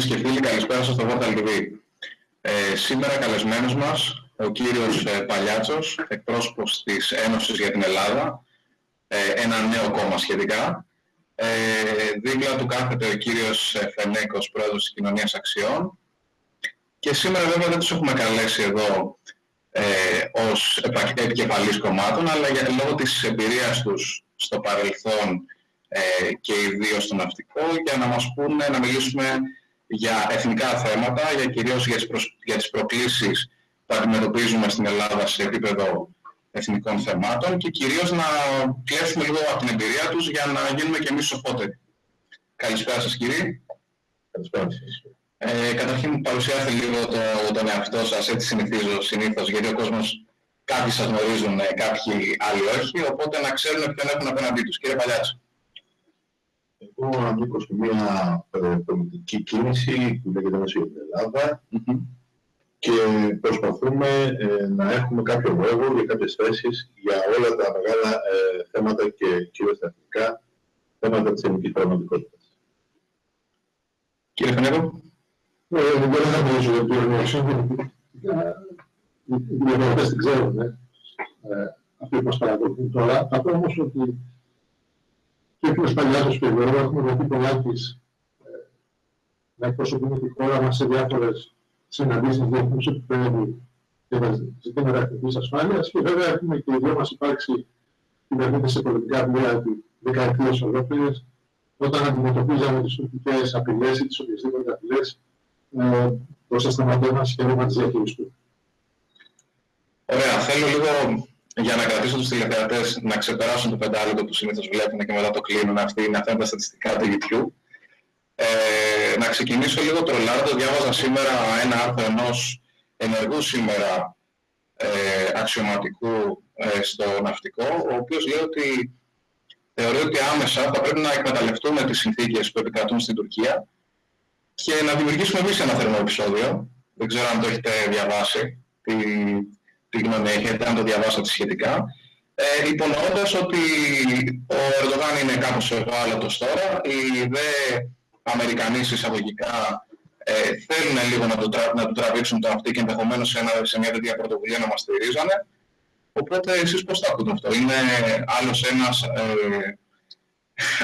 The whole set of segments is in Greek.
φίλες και φίλοι, καλησπέρα σας στο Vortal TV. Ε, σήμερα καλεσμένος μας ο κύριος ε, Παλιάτσος, εκπρόσωπος της Ένωσης για την Ελλάδα, ε, ένα νέο κόμμα σχετικά. Ε, δίπλα του κάθεται ο κύριος ε, Φενέκος, πρόεδρος της Κοινωνίας Αξιών. Και σήμερα βέβαια δεν τους έχουμε καλέσει εδώ ε, ως επικεφαλής κομμάτων, αλλά για λόγω της εμπειρίας τους στο παρελθόν ε, και ιδίως στο ναυτικό, για να μας πούνε, να μιλήσουμε για εθνικά θέματα, για κυρίως για τις, προσ... για τις προκλήσεις που αντιμετωπίζουμε στην Ελλάδα σε επίπεδο εθνικών θεμάτων και κυρίως να κλέψουμε λίγο από την εμπειρία τους για να γίνουμε και εμείς σοφότεροι. Καλησπέρα σας κύριε. Καλησπέρα σας. Ε, καταρχήν παρουσιάστε λίγο το, τον εαυτό σας, έτσι συνηθίζω συνήθως, γιατί ο κόσμος κάποιοι σας γνωρίζουν, κάποιοι άλλοι όχι, οπότε να ξέρουν ποιον έχουν απέναντί τους. Κύριε Παλιάτσο. Εγώ ανήκω σε μια ε, πολιτική κίνηση που λέγεται Ένωση για την Ελλάδα και προσπαθούμε ε, να έχουμε κάποιο λόγο για κάποιες θέσεις για όλα τα μεγάλα ε, θέματα και κυρίως τα εθνικά θέματα της ελληνικής πραγματικότητας. Κύριε Φενέκο. Ε, δεν μπορώ να μιλήσω για την οργανωσία, οι διαδρομές την ξέρουν, αυτοί που μας παρακολουθούν τώρα. Θα πω όμως ότι και ο Παλιάτος και εγώ έχουμε βρεθεί πολλά της να εκπροσωπούμε τη χώρα μας σε διάφορες συναντήσεις διεθνούς επίπεδου και τα ζητήματα εθνικής ασφάλειας και βέβαια έχουμε και οι δυο μας υπάρξει κυβερνήτες σε πολιτικά πλοία δεκαετίες ολόκληρες όταν αντιμετωπίζαμε τις τουρκικές απειλές ή τις οποιασδήποτε απειλές ε, προς τα σταματέ μας και να τις διαχειριστούμε. Ωραία. Θέλω λίγο για να κρατήσω τους τηλεθεατές να ξεπεράσουν το πεντάλεπτο που συνήθως βλέπουν και μετά το κλείνουν. Αυτή είναι αυτά τα στατιστικά του YouTube. Ε, να ξεκινήσω λίγο τρολάρδο. Διάβαζα σήμερα ένα άρθρο ενός ενεργού σήμερα ε, αξιωματικού ε, στο ναυτικό, ο οποίος λέει ότι θεωρεί ότι άμεσα θα πρέπει να εκμεταλλευτούμε τις συνθήκες που επικρατούν στην Τουρκία και να δημιουργήσουμε εμείς ένα θερμό επεισόδιο. Δεν ξέρω αν το έχετε διαβάσει, τι, τι γνώμη έχετε, αν το διαβάσατε σχετικά. Ε, υπονοώντας ότι ο Ερντογάν είναι κάπως ευάλωτος τώρα, οι δε Αμερικανοί εισαγωγικά ε, θέλουν λίγο να του, τρα, να του τραβήξουν το αυτή και ενδεχομένως σε, ένα, σε μια τέτοια πρωτοβουλία να μας στηρίζανε. Οπότε εσείς πώς το ακούτε αυτό; Είναι άλλος ένας ε,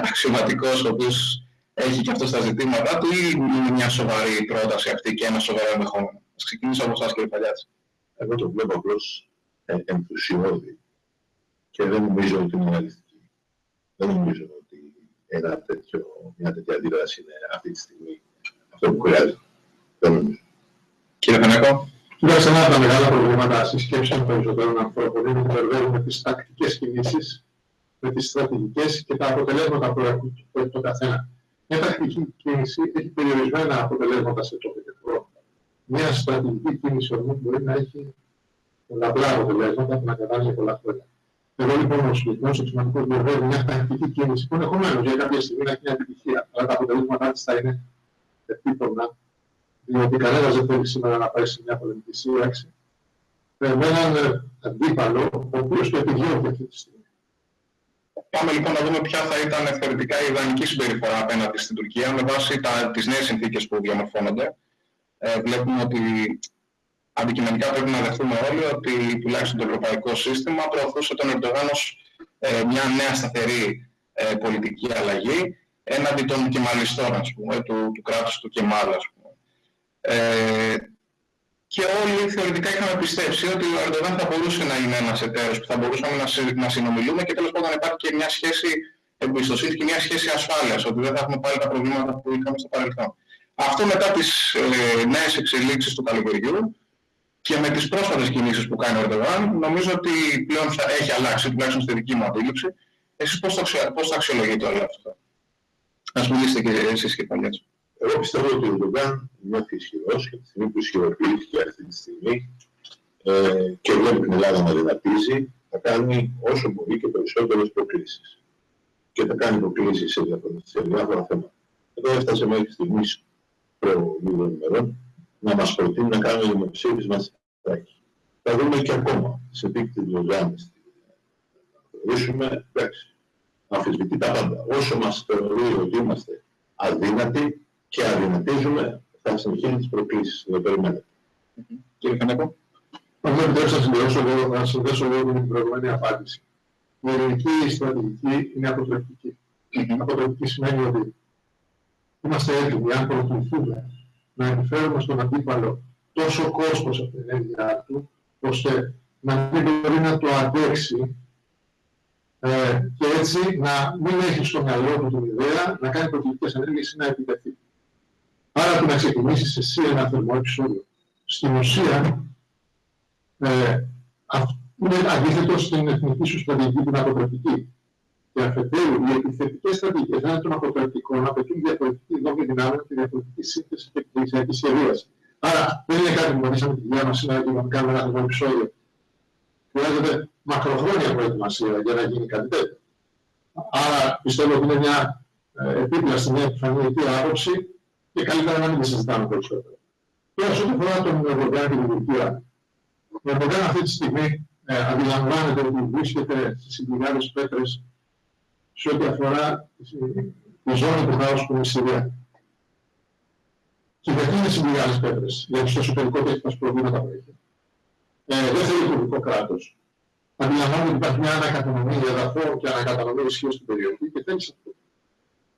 αξιωματικός ο οποίος έχει και αυτό στα ζητήματά του ή είναι μια σοβαρή πρόταση αυτή και ένα σοβαρό ενδεχόμενο; Ας ξεκινήσω από εσάς κύριε Παλιάτση. Εγώ το βλέπω απλώς ε, ενθουσιώδη και δεν νομίζω ότι είναι αληθική. Δεν νομίζω ότι ένα τέτοιο, μια τέτοια αντίδραση είναι αυτή τη στιγμή αυτό που χρειάζεται. Δεν νομίζω. Κύριε Φενέκο. Κοιτάξτε, ένα από τα μεγάλα προβλήματα συσκέψεων περισσότερων ανθρώπων είναι ότι μπερδεύουμε τις τακτικές κινήσεις με τις στρατηγικές και τα αποτελέσματα που έχει το καθένα. Μια τακτική κίνηση έχει περιορισμένα αποτελέσματα σε τότε και χρόνο. Μια στρατηγική κίνηση όμως μπορεί να έχει πολλαπλά αποτελέσματα που να κατάλληλα πολλά χρόνια. Εγώ λοιπόν ο συγκεκριμένο εξωματικός μπερδεύει μια τακτική κίνηση που ενδεχομένως για κάποια στιγμή να έχει μια επιτυχία, αλλά τα αποτελέσματά της θα είναι επίπονα, διότι κανένας δεν θέλει σήμερα να πάει σε μια πολεμική σύραξη με έναν αντίπαλο, ο οποίος το επιδιώκει αυτή τη στιγμή. Πάμε λοιπόν να δούμε ποια θα ήταν θεωρητικά η ιδανική συμπεριφορά απέναντι στην Τουρκία με βάση τα, τις νέες συνθήκες που διαμορφώνονται. Ε, βλέπουμε ότι αντικειμενικά πρέπει να δεχτούμε όλοι ότι τουλάχιστον το ευρωπαϊκό σύστημα προωθούσε τον Ερντογάν ως ε, μια νέα σταθερή ε, πολιτική αλλαγή έναντι των κεμαλιστών, ας πούμε, του, του κράτους του Κεμάλ, ας πούμε. Ε, και όλοι θεωρητικά είχαμε πιστέψει ότι ο Ερντογάν θα μπορούσε να είναι ένας εταίρος που θα μπορούσαμε να, συ, να συνομιλούμε και τέλος πάντων υπάρχει και μια σχέση εμπιστοσύνη και μια σχέση ασφάλειας, ότι δεν θα έχουμε πάλι τα προβλήματα που είχαμε στο παρελθόν. Αυτό μετά τις ε, νέες εξελίξεις του καλοκαιριού και με τις πρόσφατες κινήσεις που κάνει ο Ερντογάν, νομίζω ότι πλέον θα έχει αλλάξει, τουλάχιστον στη δική μου αντίληψη. Εσείς πώς το, πώς το αξιολογείτε όλο αυτό; Ας μιλήσετε και εσείς και πάλι έτσι. Εγώ πιστεύω ότι ο Ερντογάν νιώθει ισχυρός και τη στιγμή που ισχυροποιήθηκε αυτή τη στιγμή ε, και βλέπει την Ελλάδα να δυνατίζει, θα κάνει όσο μπορεί και περισσότερες προκλήσεις. Και θα κάνει προκλήσεις σε διάφορα, σε διάφορα θέματα. Εδώ έφτασε μέχρι στιγμής προ λίγων ημερών να μας προτείνει να κάνουμε δημοψήφισμα στη Θα δούμε και ακόμα σε τι τη Λοζάνη θα θεωρήσουμε, εντάξει, αμφισβητεί τα πάντα. Όσο μας θεωρεί ότι είμαστε αδύνατοι και αδυνατίζουμε, θα συνεχίσει τις προκλήσεις, δεν περιμένετε. Κύριε Κανέκο. Αν δεν επιτρέψει να συνδέσω λίγο, να συνδέσω λίγο με την προηγούμενη απάντηση. Η ελληνική στρατηγική είναι αποτρεπτική. Αποτρεπτική σημαίνει ότι είμαστε έτοιμοι, αν προχωρηθούμε, να επιφέρουμε στον αντίπαλο τόσο κόστος από την ενέργειά του, ώστε να μην μπορεί να το αντέξει ε, και έτσι να μην έχει στο μυαλό του την ιδέα να κάνει προκλητικές ενέργειες ή να επιτεθεί. Άρα το να ξεκινήσεις εσύ ένα θερμό επεισόδιο. Στην ουσία, ε, είναι αντίθετο στην εθνική σου στρατηγική την αποτρεπτική. Και αφετέρου, οι επιθετικές στρατηγικές έναν των αποτρεπτικών απαιτούν διαφορετική δόμη δυνάμεων και διαφορετική σύνθεση και εκκλησιακή σχεδίαση. Άρα, δεν είναι κάτι που μπορούσαμε τη δουλειά μας σήμερα και να κάνουμε ένα θερμό επεισόδιο. Χρειάζεται μακροχρόνια προετοιμασία για να γίνει κάτι τέτοιο. Άρα πιστεύω ότι είναι μια ε, επίπλαστη, μια επιφανειακή άποψη και καλύτερα να μην τη συζητάμε περισσότερο. Τώρα, σε ό,τι αφορά τον Ερντογάν και την Τουρκία, ο Ερντογάν αυτή τη στιγμή ε, αντιλαμβάνεται ότι βρίσκεται στι συμπληγάδε πέτρες σε ό,τι αφορά τη ζώνη του χάους που είναι η Συρία. Και γιατί είναι συμπληγάδε πέτρες, γιατί στο εσωτερικό του έχει προβλήματα που έχει. Ε, δεν θέλει τουρκικό κράτος αντιλαμβάνεται ότι υπάρχει μια ανακατανομή εδαφών και ανακατανομή ισχύω στην περιοχή και θέλει σε αυτό το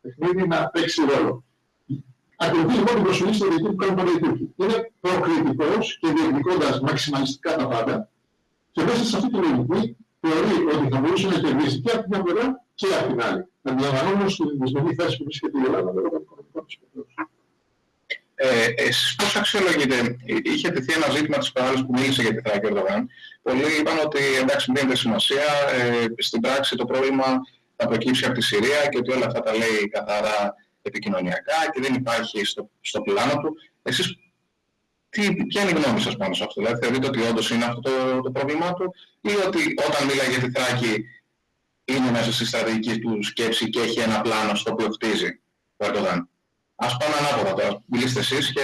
παιχνίδι να παίξει ρόλο. Ακολουθεί λοιπόν την προσοχή στο διοικητή που κάνουν πάντα οι Τούρκοι. Είναι προκριτικός και διεκδικώντας μαξιμαλιστικά τα πάντα και μέσα σε αυτή τη λογική θεωρεί ότι θα μπορούσε να κερδίσει και από την μια πλευρά και από την άλλη. Αντιλαμβανόμενο την δυσμενή θέση που βρίσκεται η Ελλάδα λόγω των οικονομικών τη ε, εσείς πώς αξιολογείτε, είχε τεθεί ένα ζήτημα της παράλληλης που μίλησε για τη Θράκη Ερδογάν. Πολλοί είπαν ότι εντάξει δίνεται σημασία, ε, στην πράξη το πρόβλημα θα προκύψει από τη Συρία και ότι όλα αυτά τα λέει καθαρά επικοινωνιακά και δεν υπάρχει στο, στο πλάνο του. Εσείς τι, ποια είναι η γνώμη σας πάνω σε αυτό, δηλαδή θεωρείτε ότι όντως είναι αυτό το, το πρόβλημά του ή ότι όταν μιλάει για τη Θράκη είναι μέσα στη στρατηγική του σκέψη και έχει ένα πλάνο στο οποίο χτίζει ο Ερντογάν. Ας πάμε ανάποδα τώρα. Μιλήστε εσείς και...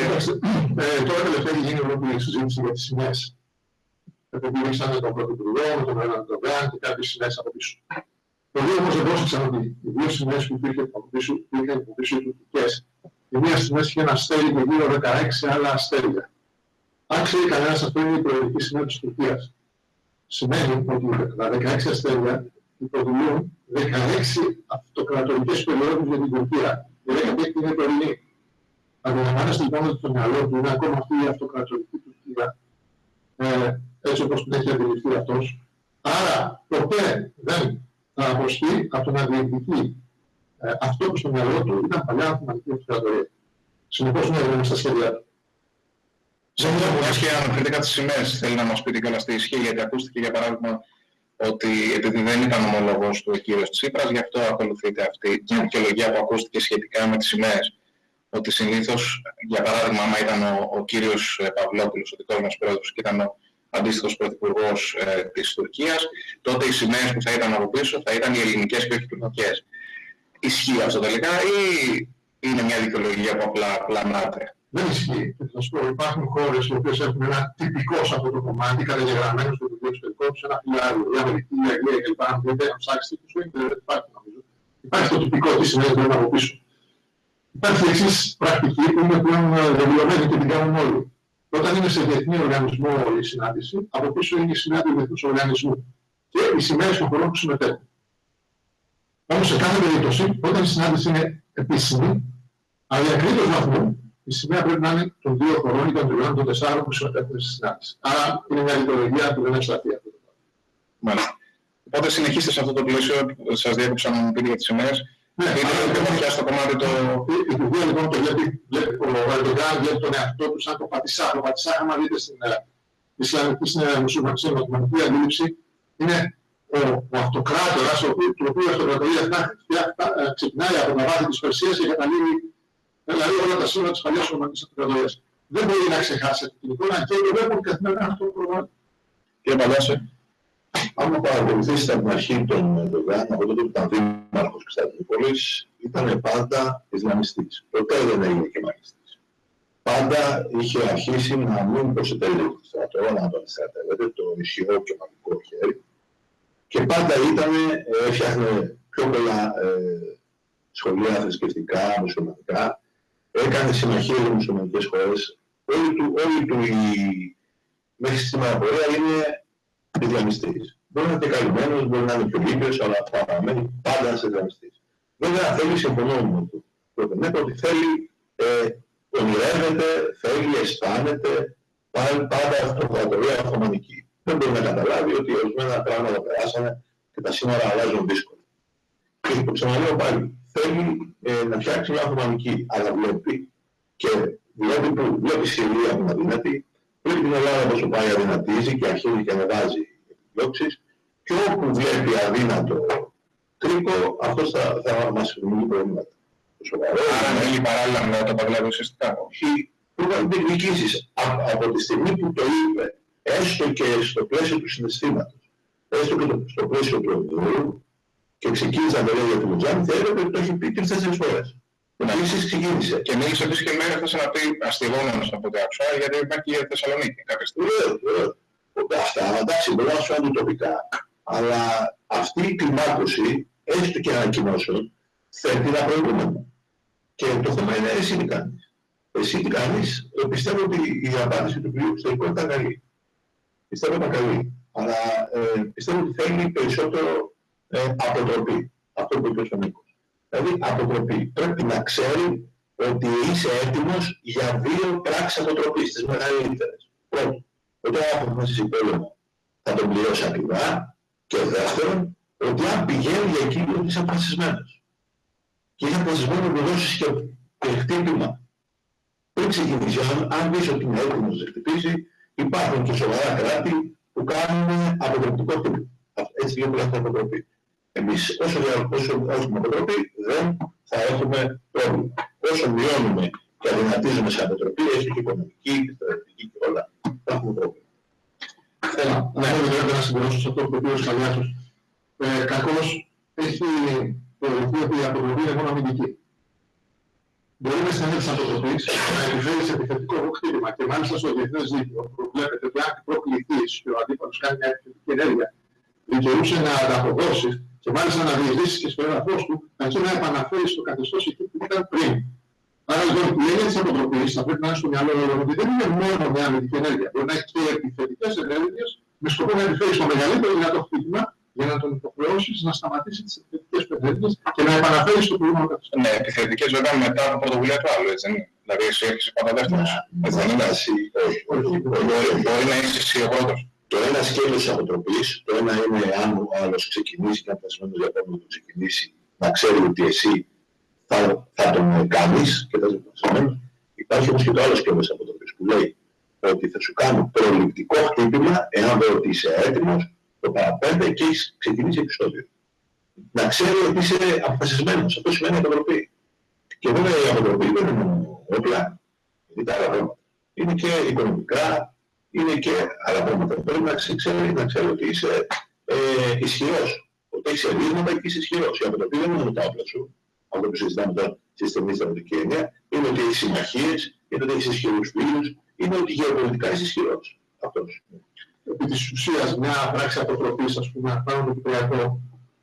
Ε, τώρα τελευταία έχει γίνει ολόκληρη συζήτηση για τις σημαίες. Επικοινωνήσαμε τον Πρωθυπουργό, με τον Ερντογάν και κάποιες σημαίες από πίσω. Πολλοί όμως δεν πρόσεξαν ότι οι δύο σημαίες που υπήρχαν από πίσω, υπήρχαν από πίσω οι τουρκικές. Η μία σημαία είχε ένα αστέρι και γύρω 16 άλλα αστέρια. Αν ξέρει κανένας αυτό είναι η προεδρική σημαία της Τουρκίας. Σημαίνει ότι τα 16 αστέρια υποδηλούν 16 αυτοκρατορικές περιόδους για την Τουρκία η δέκατη είναι τωρινή. Αντιλαμβάνεστε λοιπόν ότι το μυαλό του είναι ακόμα αυτή η αυτοκρατορική Τουρκία, ε, έτσι όπως την έχει αντιληφθεί αυτός. Άρα ποτέ δεν θα αποσχεί από το να διεκδικεί ε, αυτό που στο μυαλό του ήταν παλιά αυτοματική αυτοκρατορία. Συνεπώς είναι δεν στα σχέδια του. Σε μια και αναφέρεται κάτι σημαίες, θέλει να μας πείτε καλά στη ισχύ, γιατί ακούστηκε για παράδειγμα ότι επειδή δεν ήταν ομολογός του ο κύριος Τσίπρας, γι' αυτό ακολουθείται αυτή η δικαιολογία που ακούστηκε σχετικά με τις σημαίες. Ότι συνήθως, για παράδειγμα, άμα ήταν ο, ο κύριος ε, Παυλόπουλος, ο δικός μας πρόεδρος, και ήταν ο αντίστοιχος πρωθυπουργός ε, της Τουρκίας, τότε οι σημαίες που θα ήταν από πίσω θα ήταν οι ελληνικές και όχι οι τουρκικές. Ισχύει αυτό τελικά ή είναι μια δικαιολογία που απλά πλανάται. Δεν ισχύει. Και θα σου πω, υπάρχουν χώρες οι οποίες έχουν ένα τυπικό σε αυτό το κομμάτι, καταγεγραμμένος στο βιβλίο εξωτερικό του, ένα φυλάριο. Η Αμερική, η Αγγλία κλπ. Αν θέλετε να ψάξετε, του δεν υπάρχει νομίζω. Υπάρχει το τυπικό, τι σημαίνει πρέπει από πίσω. Υπάρχει η εξής πρακτική που είναι πλέον δεδηλωμένη και την κάνουν όλοι. Όταν είναι σε διεθνή οργανισμό η συνάντηση, από πίσω είναι η συνάντηση του διεθνούς οργανισμού και οι σημαίες των χωρών που συμμετέχουν. Όμως σε κάθε περίπτωση, όταν η συνάντηση είναι επίσημη, αδιακρίτω βαθμού η σημαία πρέπει να είναι των δύο χωρών ή των τριών, των τεσσάρων που συμμετέχουν στη συνάντηση. Άρα είναι μια ιδεολογία που δεν ευσταθεί αυτό το πράγμα. Μάλιστα. Οπότε συνεχίστε σε αυτό το πλαίσιο, σας διέκοψα να μου πείτε για τις σημαίες. Ναι, είναι πιο βαθιά στο κομμάτι το... Η Τουρκία λοιπόν το βλέπει, βλέπει ο Ερντογάν βλέπει τον εαυτό του σαν το πατησά. Το πατησά, άμα δείτε στην ε, Ισλαμική στην μουσουλμανική αντίληψη, είναι ο, ο αυτοκράτορας, ο οποίο η αυτοκρατορία ε, ξεκινάει από τα βάθη της Περσίας και καταλήγει δηλαδή όλα τα σύνορα της παλιάς Ρωμανικής Αυτοκρατορίας. Δεν μπορεί να ξεχάσει αυτή την εικόνα και το βλέπουν καθημερινά αυτό το πρόγραμμα. Κύριε Παλιάσε. Άμα παρακολουθήσετε από την αρχή τον Ερντογάν, από τότε που ήταν δήμαρχος Κωνσταντινούπολης, ήταν πάντα Ισλαμιστής. Ποτέ δεν έγινε και μαγιστής. Πάντα είχε αρχίσει να μην προσετέλει το στρατό, να τον στρατεύεται, το ισχυρό και μαγικό χέρι. Και πάντα ήταν, έφτιαχνε πιο πολλά ε, σχολεία θρησκευτικά, μουσουλμανικά, έκανε συμμαχίες με μουσουλμανικές χώρες, όλη του, όλη του η, μέχρι σήμερα πορεία είναι Ισλαμιστής. Μπορεί να είναι και καλυμμένος, μπορεί να είναι πιο λύπιος, αλλά παραμένει πάντα ένας Ισλαμιστής. Βέβαια θέλει, συμφωνώ με το ναι, ότι θέλει, ε, ονειρεύεται, θέλει, αισθάνεται, πάντα αυτοκρατορία Οθωμανική. Δεν μπορεί να καταλάβει ότι ορισμένα πράγματα περάσανε και τα σύνορα αλλάζουν δύσκολα. Και το ξαναλέω πάλι, θέλει ε, να φτιάξει μια Οθωμανική, αλλά βλέπει και βλέπει που βλέπει Συρία που αδυνατή, βλέπει την Ελλάδα πόσο πάει αδυνατίζει και αρχίζει και ανεβάζει επιδιώξεις και όπου βλέπει αδύνατο κρίκο, αυτός θα, θα μας δημιουργεί προβλήματα. Άρα θέλει παράλληλα με το Παγκλάδι ουσιαστικά. Όχι, πρόβλημα διεκδικήσεις. Από, από τη στιγμή που το είπε, έστω και στο πλαίσιο του συναισθήματος, έστω και στο πλαίσιο του εμπειρίου, και ξεκίνησε να το λέει για την Μουτζάνη, θα έλεγε ότι το έχει πει τρεις-τέσσερις φορές. Επίσης ξεκίνησε. Και μίλησε επίσης και με έφτασε να πει αστευόμενος από ό,τι άκουσα, γιατί υπάρχει και Θεσσαλονίκη κάποια στιγμή. Βεβαίως, βεβαίως. Αυτά, εντάξει, μπορεί να σου φαίνονται τοπικά, αλλά αυτή η κλιμάκωση, έστω και ανακοινώσεων, θέτει ένα προηγούμενο. Και το θέμα είναι εσύ τι κάνεις. Εσύ τι κάνεις, πιστεύω ότι η απάντηση του κυρίου Ξερικού ήταν καλή. Πιστεύω ήταν καλή. Αλλά ε, πιστεύω ότι θέλει περισσότερο ε, αποτροπή. Αυτό που είπε ο Νίκος. Δηλαδή αποτροπή. Πρέπει να ξέρει ότι είσαι έτοιμος για δύο πράξεις αποτροπής, τις μεγαλύτερες. Πρώτον, όταν αποφασίσει πόλεμο θα τον πληρώσει ακριβά και δεύτερον, ότι αν πηγαίνει για εκείνο είσαι αποφασισμένος. Και είσαι αποφασισμένος να δώσεις και, και χτύπημα. Πριν ξεκινήσει, αν δεις ότι είναι έτοιμος να χτυπήσει, υπάρχουν και σοβαρά κράτη που κάνουν αποτρεπτικό χτύπημα. Έτσι λέγεται η αποτροπή. Εμείς όσο, όσο έχουμε αποτροπή δεν θα έχουμε πρόβλημα. Όσο μειώνουμε και αδυνατίζουμε σε αποτροπή, έστω και οικονομική και στρατηγική και όλα, θα έχουμε πρόβλημα. Θέλω να έχω βέβαια να συμπληρώσω σε αυτό που είπε ο Σκαλιάτος. Ε, κακώς έχει θεωρηθεί ότι η αποτροπή είναι μόνο αμυντική. Μπορεί με συνέντευξη αποτροπής να επιφέρεις σε επιθετικό χτύπημα και μάλιστα στο διεθνές δίκαιο προβλέπεται ότι αν προκληθείς και ο αντίπαλος κάνει μια επιθετική ενέργεια δικαιούσε να ανταποδώσεις και μάλιστα να διεισδύσει και στο έδαφος του, αντί να επαναφέρει στο καθεστώς εκεί που ήταν πριν. Άρα λοιπόν η έννοια της αποτροπής θα πρέπει να είναι στο μυαλό όλων ότι δεν είναι μόνο μια αμυντική ενέργεια. Μπορεί να έχει και επιθετικές ενέργειες με σκοπό να επιφέρει στο μεγαλύτερο δυνατό χτύπημα για να τον υποχρεώσει να σταματήσει τις επιθετικές ενέργειες και να επαναφέρει στο προηγούμενο καθεστώς. Ναι, επιθετικές βέβαια μετά από πρωτοβουλία του άλλου, έτσι είναι. Δηλαδή εσύ έχεις πάντα δεύτερος. Έτσι δεν είναι. Μπορεί να είσαι εσύ ο πρώτος. Το ένα σκέλος της αποτροπής, το ένα είναι αν ο άλλος ξεκινήσει και αν θεσμένος για να το ξεκινήσει, να ξέρει ότι εσύ θα, θα τον κάνεις και θα είσαι Υπάρχει όμως και το άλλο σκέλος της αποτροπής που λέει ότι θα σου κάνω προληπτικό χτύπημα εάν δω ότι είσαι έτοιμος το παραπέντε και έχεις ξεκινήσει επεισόδιο. Να ξέρει ότι είσαι αποφασισμένος. Αυτό σημαίνει αποτροπή. Και βέβαια η αποτροπή δεν είναι μόνο όπλα, είναι τα άλλα πράγματα. Είναι και οικονομικά, είναι και άλλα πράγματα. Πρέπει να ξέρει, να ξέρει ότι είσαι ε, ισχυρός. Ότι έχεις ερήγματα και είσαι ισχυρός. Η αποτροπή δεν είναι μόνο τα όπλα σου. Αυτό που συζητάμε τώρα στη στενή στρατιωτική έννοια, είναι ότι έχεις συμμαχίες, είναι ότι έχεις ισχυρούς φίλους, είναι ότι γεωπολιτικά είσαι ισχυρός. Αυτός. Επί της ουσίας, μια πράξη αποτροπής, ας πούμε, πάνω το Κυπριακό,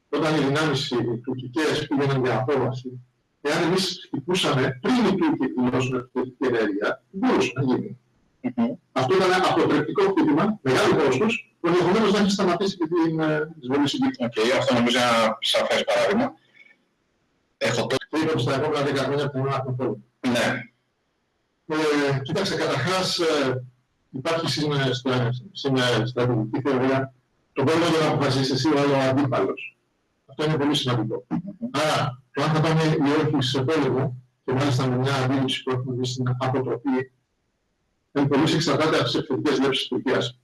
όταν οι δυνάμεις οι τουρκικές πήγαιναν για απόβαση, εάν εμείς χτυπούσαμε πριν οι Τούρκοι δηλώσουν επιθετική ενέργεια, μπορούσε να γίνει. Mm-hmm. Αυτό ήταν ένα αποτρεπτικό χτύπημα, μεγάλο κόστος, που ενδεχομένως να έχει σταματήσει και την εισβολή συγκεκριμένη. Okay, αυτό νομίζω είναι ένα σαφές παράδειγμα. Έχω το... Είπαμε στα επόμενα 10 χρόνια που να έχουμε πρόβλημα. Ναι. Ε, κοίταξε, καταρχάς ε, υπάρχει σήμερα στρατηγική θεωρία το πρόβλημα για να αποφασίσεις εσύ ο άλλο αντίπαλος. Αυτό είναι πολύ σημαντικό. Άρα, το αν θα πάμε ή όχι σε πόλεμο, και μάλιστα με μια αντίληψη που έχουμε δει στην αποτροπή εν πολλής εξαρτάται από τις επιθετικές βλέψεις της Τουρκίας.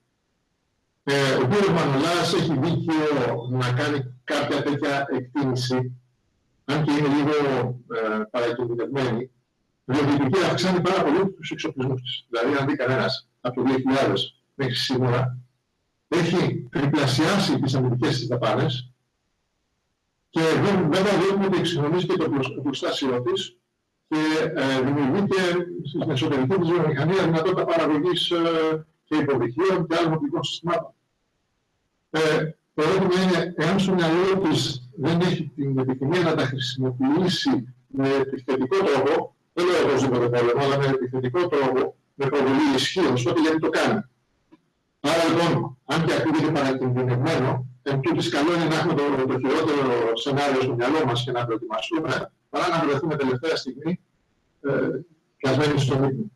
Ε, ο κ. Μανολάς έχει δίκιο να κάνει κάποια τέτοια εκτίμηση, αν και είναι λίγο ε, παρακινδυνευμένη, διότι η Τουρκία αυξάνει πάρα πολύ τους εξοπλισμούς της. Δηλαδή, αν δει κανένας από το 2000 μέχρι σήμερα, έχει τριπλασιάσει τις αμυντικές της δαπάνες και βέβαια βλέπουμε ότι εξοικονομίζει και το πλουστάσιο της και ε, δημιουργείται στην εσωτερική της βιομηχανία δυνατότητα παραγωγής ε, και υποδοχείων και άλλων οπτικών συστημάτων. Ε, το ερώτημα είναι, εάν στο μυαλό της δεν έχει την επιθυμία να τα χρησιμοποιήσει με επιθετικό τρόπο, δεν λέω οπωσδήποτε πόλεμο, αλλά με επιθετικό τρόπο, με προβολή ισχύω, τότε γιατί το κάνει. Άρα λοιπόν, αν και ακούγεται παρακινδυνευμένο, εν τούτης καλό είναι να έχουμε το, το χειρότερο σενάριο στο μυαλό μας και να προετοιμαστούμε, παρά να βρεθούμε τελευταία στιγμή ε, πιασμένοι στο μήκο.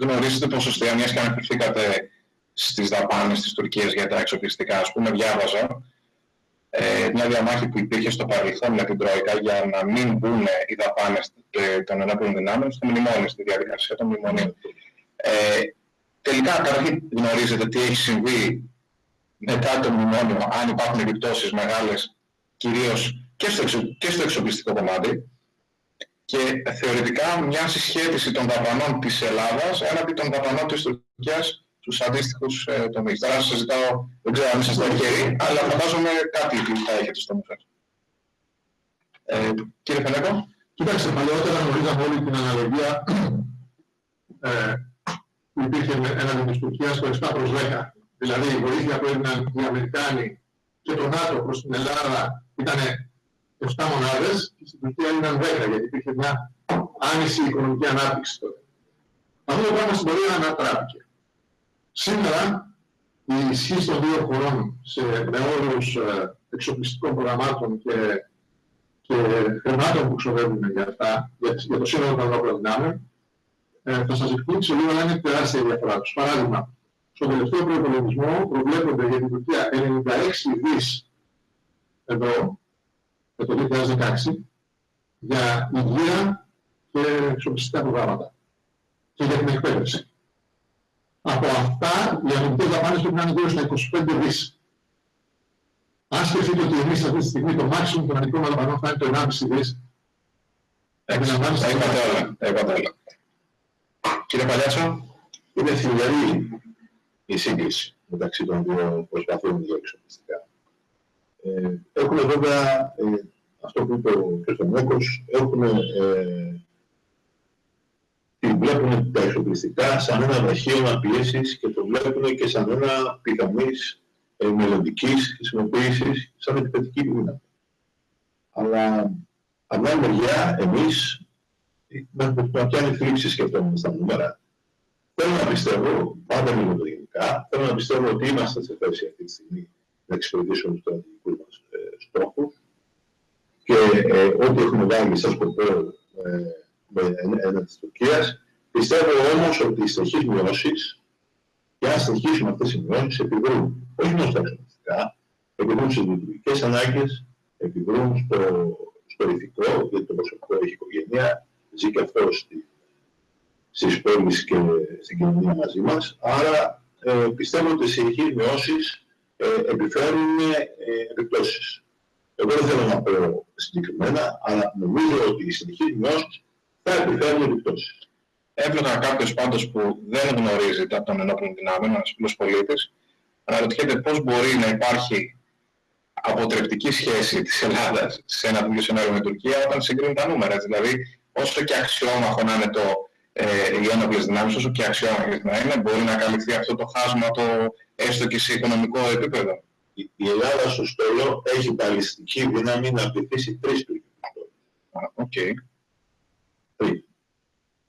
Γνωρίζετε ποσοστία, μιας και αναφερθήκατε στις δαπάνες της Τουρκίας για τα εξοπλιστικά. Ας πούμε, διάβαζα ε, μια διαμάχη που υπήρχε στο παρελθόν με την Τρόικα για να μην μπουν οι δαπάνες των ενόπλων δυνάμεων στο μνημόνιο, στη διαδικασία των μνημονίων. Ε, τελικά, καταρχήν γνωρίζετε τι έχει συμβεί μετά το μνημόνιο, αν υπάρχουν επιπτώσεις μεγάλες, κυρίως και στο, εξο, και στο εξοπλιστικό κομμάτι, και θεωρητικά μια συσχέτιση των δαπανών της Ελλάδας έναντι των δαπανών της Τουρκίας τους αντίστοιχους ε, τομείς. Τώρα σας ζητάω, δεν ξέρω αν είσαστε τυχεροί, αλλά φαντάζομαι κάτι θα έχετε στο νου σας. Ε, κύριε Φενέκο. Κοιτάξτε, παλαιότερα γνωρίζαμε όλη την αναλογία ε, που υπήρχε έναντι της Τουρκίας το 7 προς 10. Δηλαδή η βοήθεια που έδιναν οι Αμερικάνοι και το ΝΑΤΟ προς την Ελλάδα ήταν 7 μονάδες και στην Τουρκία ήταν 10 γιατί υπήρχε μια άνηση οικονομική ανάπτυξη τότε. Αυτό το πράγμα στην πορεία ανατράπηκε. Σήμερα η ισχύ των δύο χωρών σε, με όρους ε, εξοπλιστικών προγραμμάτων και, και χρημάτων που ξοδεύουν για αυτά, για, για το σύνολο των ενόπλων δυνάμεων, ε, θα σας εκπλήξω λίγο, αλλά είναι τεράστια η διαφορά τους. Παράδειγμα, στον τελευταίο προϋπολογισμό προβλέπονται για την Τουρκία 96 δις ευρώ για το 2016 για υγεία και εξοπλιστικά προγράμματα και για την εκπαίδευση. Από αυτά, οι αμυντικές δαπάνες πρέπει να είναι γύρω στα 25 δις. Αν σκεφτείτε ότι εμείς αυτή τη στιγμή το maximum των αμυντικών δαπανών θα είναι το 1,5 δις, Επαναλαμβάνεστε. Τα είπατε όλα. Τα είπατε όλα. Κύριε Παλιάτσο. Είναι θηλυαρή η σύγκριση μεταξύ των δύο προσπαθούν για εξοπλιστικά. Ε, έχουμε βέβαια ε, αυτό που είπε ο κ. Μόκος, έχουμε ε, βλέπουν τα εξοπλιστικά σαν ένα βραχίωμα πίεσης και το βλέπουν και σαν ένα πιθανής ε, μελλοντικής χρησιμοποίησης σαν επιθετική δύναμη. Αλλά από την άλλη μεριά, εμείς με πιάνει θλίψη σκεφτόμαστε στα νούμερα. Θέλω να πιστεύω, πάντα μιλώ το γενικά, θέλω να πιστεύω ότι είμαστε σε θέση αυτή τη στιγμή να εξυπηρετήσουμε τους στρατηγικούς μας ε, στόχους και ε, ό,τι έχουμε βάλει σαν σκοπό ε, με ένα της Τουρκίας. Πιστεύω όμως ότι οι συνεχείς μειώσεις και αν συνεχίσουμε αυτές οι μειώσεις επιδρούν όχι μόνο στα εξωτερικά, επιδρούν στις λειτουργικές ανάγκες, επιδρούν στο, στο ηθικό, γιατί το προσωπικό έχει οικογένεια, ζει και αυτός στη, στις πόλεις και στην κοινωνία μαζί μας. Άρα ε, πιστεύω ότι οι συνεχείς μειώσεις ε, επιφέρουν ε, επιπτώσεις. Εγώ δεν θέλω να πω συγκεκριμένα, αλλά νομίζω ότι οι συνεχείς μειώσεις θα επιφέρουν επιπτώσεις. Έβλεπα κάποιος πάντως που δεν γνωρίζει τα των ενόπλων δυνάμεων, ένας απλός πολίτης, αναρωτιέται πώς μπορεί να υπάρχει αποτρεπτική σχέση της Ελλάδας σε ένα τέτοιο σενάριο με την Τουρκία όταν συγκρίνουν τα νούμερα. Δηλαδή, όσο και αξιόμαχο να είναι το, ε, οι ένοπλες δυνάμεις, όσο και αξιόμαχες να είναι, μπορεί να καλυφθεί αυτό το χάσμα το έστω και σε οικονομικό επίπεδο. Η Ελλάδα στο στόλο έχει παλιστική δύναμη να πληθήσει τρεις τουρκικού Οκ.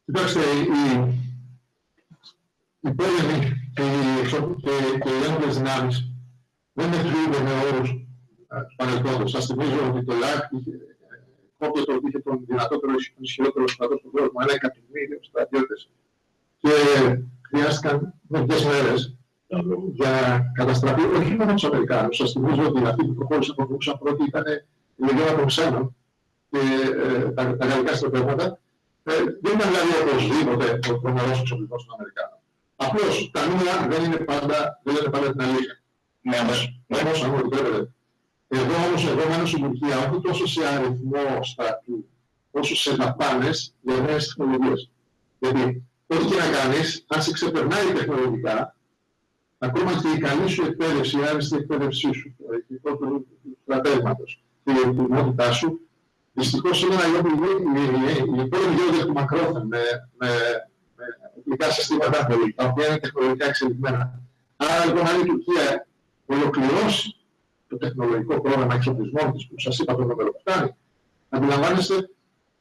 Κοιτάξτε, οι, οι πόλεμοι και οι, και, οι ένοπλες δυνάμεις δεν μετριούνται με όρους του παρελθόντος. Σας θυμίζω ότι το Ιράκ είχε, κόπτωτο ότι είχε τον δυνατότερο, ισχυρότερο στρατό στον κόσμο, ένα εκατομμύριο στρατιώτες. Και χρειάστηκαν μερικές μέρες για καταστραφή, όχι μόνο τους Αμερικάνους. Σας θυμίζω ότι αυτοί που προχώρησαν προχωρούσαν πρώτοι ήταν η Λεγιώνα των Ξένων και ε, τα, τα γαλλικά στρατεύματα ε, δεν ήταν δηλαδή οπωσδήποτε ο τρομερός εξοπλισμός των Αμερικάνων. Απλώς τα νούμερα δεν είναι πάντα, δεν λένε πάντα την αλήθεια. Ναι, όμως, ναι. όμως αν μου επιτρέπετε. Εδώ όμως, εγώ μένω στην Τουρκία, όχι τόσο σε αριθμό στρατού, όσο σε δαπάνες για νέες τεχνολογίες. Γιατί ό,τι και να κάνεις, αν σε ξεπερνάει τεχνολογικά, ακόμα και η καλή σου εκπαίδευση, η άριστη εκπαίδευσή σου, το ηθικό του στρατεύματος και η ετοιμότητά σου, Δυστυχώ σήμερα οι πόλεμοι γίνονται εκ του μακρόθεν με, με, με οπλικά συστήματα τα οποία είναι τεχνολογικά εξελιγμένα. Άρα λοιπόν, αν η Τουρκία ολοκληρώσει το τεχνολογικό πρόγραμμα εξοπλισμών τη που σα είπα το νούμερο που φτάνει, αντιλαμβάνεστε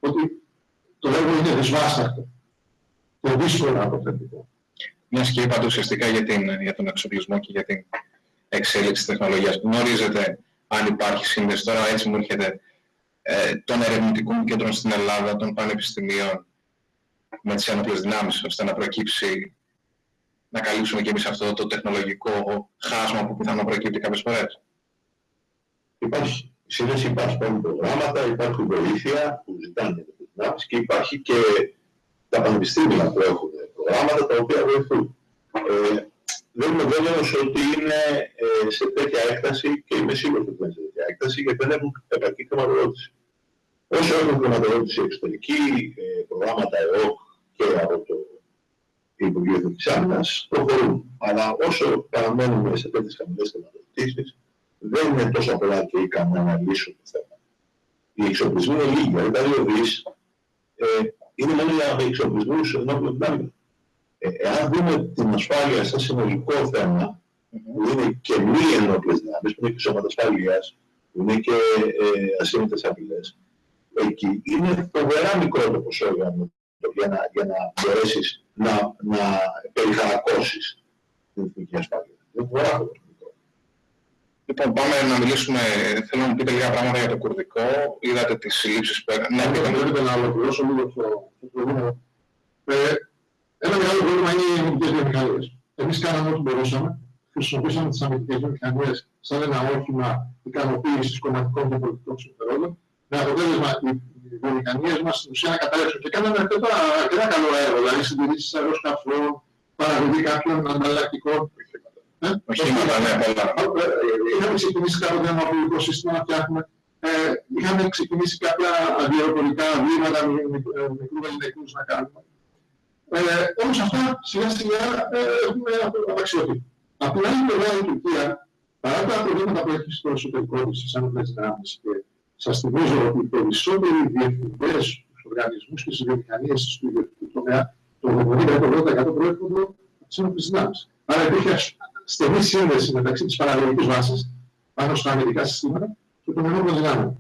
ότι το έργο είναι δυσβάσταχτο και δύσκολο αποθετικό. Μιας και είπατε ουσιαστικά για, την, για τον εξοπλισμό και για την εξέλιξη της τεχνολογίας. Γνωρίζετε αν υπάρχει σύνδεση τώρα, έτσι μου έρχεται, ε, των ερευνητικών κέντρων στην Ελλάδα, των πανεπιστημίων, με τις ένοπλες δυνάμεις, ώστε να προκύψει, να καλύψουμε και εμείς αυτό το τεχνολογικό χάσμα που πιθανόν προκύπτει κάποιες φορές. Υπάρχει. Σύνδεση υπάρχει υπάρχουν προγράμματα, υπάρχει βοήθεια που ζητάνε τις δυνάμεις και υπάρχει και τα πανεπιστήμια που έχουν προγράμματα τα οποία βοηθούν. Ε, δεν είμαι βέβαιος ότι είναι ε, σε τέτοια έκταση και είμαι σίγουρος ότι είναι σε τέτοια έκταση γιατί δεν έχουν επαρκή χρηματοδότηση. Όσο έχουν χρηματοδότηση εξωτερική, ε, προγράμματα ΕΟΚ και από το Υπουργείο Εθνικής Άμυνας προχωρούν. Αλλά όσο παραμένουμε σε τέτοιες χαμηλές χρηματοδοτήσεις, δεν είναι τόσο απλά και ικανό να λύσουν το θέμα. Οι εξοπλισμοί είναι λίγοι, δηλαδή τα δύο δις ε, είναι μόνο για εξοπλισμούς ενώπιον δυνάμεων. Ε, εάν δούμε την ασφάλεια σαν συνολικό θέμα, που είναι και μη ενόπλες δυνάμεις, που είναι και σώματα ασφαλείας, που είναι και ε, ασύμμετες απειλές, εκεί είναι φοβερά μικρό το ποσό για να, για να μπορέσεις να, να περιχαρακώσεις την εθνική ασφάλεια. Είναι φοβερά το Λοιπόν, πάμε να μιλήσουμε. Θέλω να μου πείτε λίγα πράγματα για το κουρδικό. Είδατε τις συλλήψεις που έκανε. Ναι, πείτε να ολοκληρώσω λίγο το προηγούμενο. Ε, ένα μεγάλο πρόβλημα είναι οι αμυντικές βιομηχανίες. Εμείς κάναμε ό,τι μπορούσαμε. Χρησιμοποίησαμε τις αμυντικές βιομηχανίες σαν ένα όχημα ικανοποίησης κομματικών και πολιτικών συμφερόντων. Με αποτέλεσμα οι βιομηχανίες μας στην ουσία να καταρρεύσουν. Και κάναμε αρκετά, αρκετά καλό έργο, δηλαδή συντηρήσεις αεροσκαφών, παραγωγή κάποιων ανταλλακτικών Οχήματα, ναι, πολλά. Είχαμε ξεκινήσει κάποτε ένα πολιτικό σύστημα να φτιάχνουμε. Ε, είχαμε ξεκινήσει κάποια αδιαεροπορικά βήματα μικρούς ελληνικού να κάνουμε. Ε, όμως αυτά σιγά σιγά ε, έχουμε απαξιωθεί. Από την άλλη πλευρά η Τουρκία, παρά τα προβλήματα που έχει στο εσωτερικό της στις άνοπλες δυνάμεις και σας θυμίζω ότι οι περισσότεροι διευθυντές στους οργανισμούς και στις βιομηχανίες του ιδιωτικού τομέα, το 70-80% προέρχονται από τις άνοπλες δυνάμεις. Άρα υπήρχε στενή σύνδεση μεταξύ της παραγωγικής βάσης πάνω στα αμυντικά συστήματα και των ενόπλων δυνάμεων.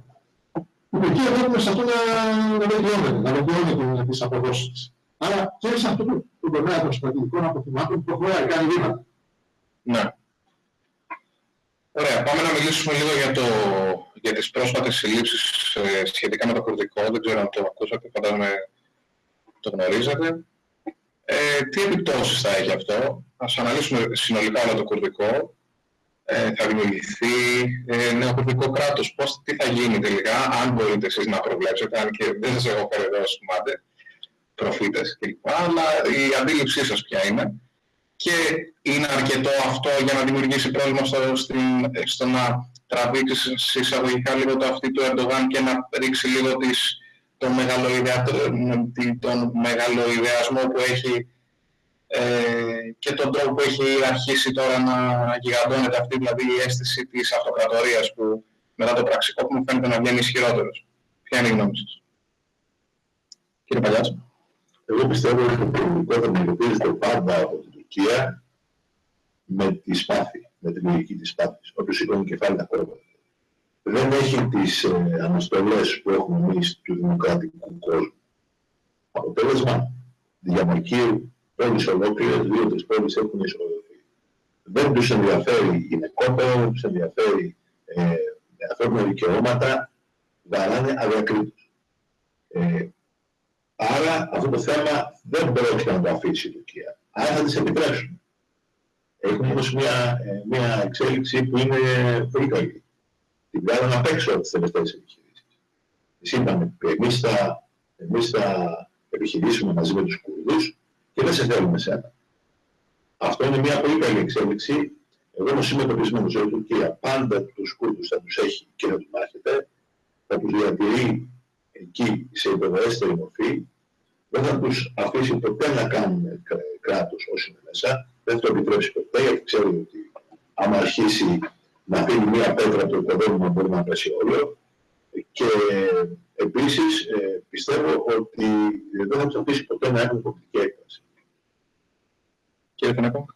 Που εκεί βλέπουμε σε αυτό να βελτιώνεται, να βελτιώνει τις αποδόσεις της. Άρα και σε αυτό το, το τομέα των στρατηγικών αποθυμάτων προχωράει, κάνει βήματα. Ναι. Ωραία, πάμε να μιλήσουμε λίγο για, το, για τις πρόσφατες συλλήψεις ε, σχετικά με το κουρδικό. Δεν ξέρω αν το ακούσατε, φαντάζομαι το γνωρίζετε. Ε, τι επιπτώσεις θα έχει αυτό; Ας αναλύσουμε συνολικά όλο το κουρδικό. Ε, θα δημιουργηθεί ε, νέο κουρδικό κράτος. Πώς, τι θα γίνει τελικά, αν μπορείτε εσείς να προβλέψετε, αν και δεν σας έχω φέρει εδώ ως κουμάντε, προφήτες κλπ. Αλλά η αντίληψή σας ποια είναι. Και είναι αρκετό αυτό για να δημιουργήσει πρόβλημα στο, στην, στο να τραβήξει εισαγωγικά λίγο το αυτή του Ερντογάν και να ρίξει λίγο τις τον, τον μεγαλοειδεασμό που έχει ε, και τον τρόπο που έχει αρχίσει τώρα να γιγαντώνεται αυτή δηλαδή η αίσθηση της αυτοκρατορίας που μετά το πραξικό που μου φαίνεται να βγαίνει ισχυρότερος. Ποια είναι η γνώμη σας; Κύριε Παλιάς. Εγώ πιστεύω ότι το πολιτικό θα αντιμετωπίζεται πάντα από την Τουρκία με τη σπάθη, με την λογική της σπάθης. Όποιος σηκώνει κεφάλι τα κόρπα δεν έχει τις ε, αναστολές που έχουμε εμείς του δημοκρατικού κόσμου. Αποτέλεσμα, διαμορκεί πόλεις ολόκληρες, δύο-τρεις πόλεις έχουν εισοδοθεί. Δεν τους ενδιαφέρει η γυναικότητα, δεν τους ενδιαφέρει ε, ανθρώπινα δικαιώματα, βαράνε αδιακρίτως. Ε, άρα αυτό το θέμα δεν πρόκειται να το αφήσει η Τουρκία. Άρα θα τις επιτρέψουν. Έχουμε όμως μια, ε, μια εξέλιξη που είναι πολύ καλή την βγάλαν απ' έξω από τις τελευταίες επιχειρήσεις. Τις είπαμε, εμείς θα, εμείς θα επιχειρήσουμε μαζί με τους Κούρδους και δεν σε θέλουμε εσένα. Αυτό είναι μια πολύ καλή εξέλιξη. Εγώ όμως είμαι πεπισμένος ότι η Τουρκία πάντα τους Κούρδους θα τους έχει και θα τους μάχεται, θα τους διατηρεί εκεί σε υποδοέστερη μορφή, δεν θα τους αφήσει ποτέ να κάνουν κράτος όσοι είναι μέσα, δεν θα το επιτρέψει ποτέ, γιατί ξέρει ότι άμα αρχίσει να αφήνει μία πέτρα από το οικοδόμημα μπορεί να πέσει όλο. Και επίσης ε, πιστεύω ότι δεν θα τους αφήσει ποτέ να έχουν πολιτική έκφραση. Κύριε Φενέκο.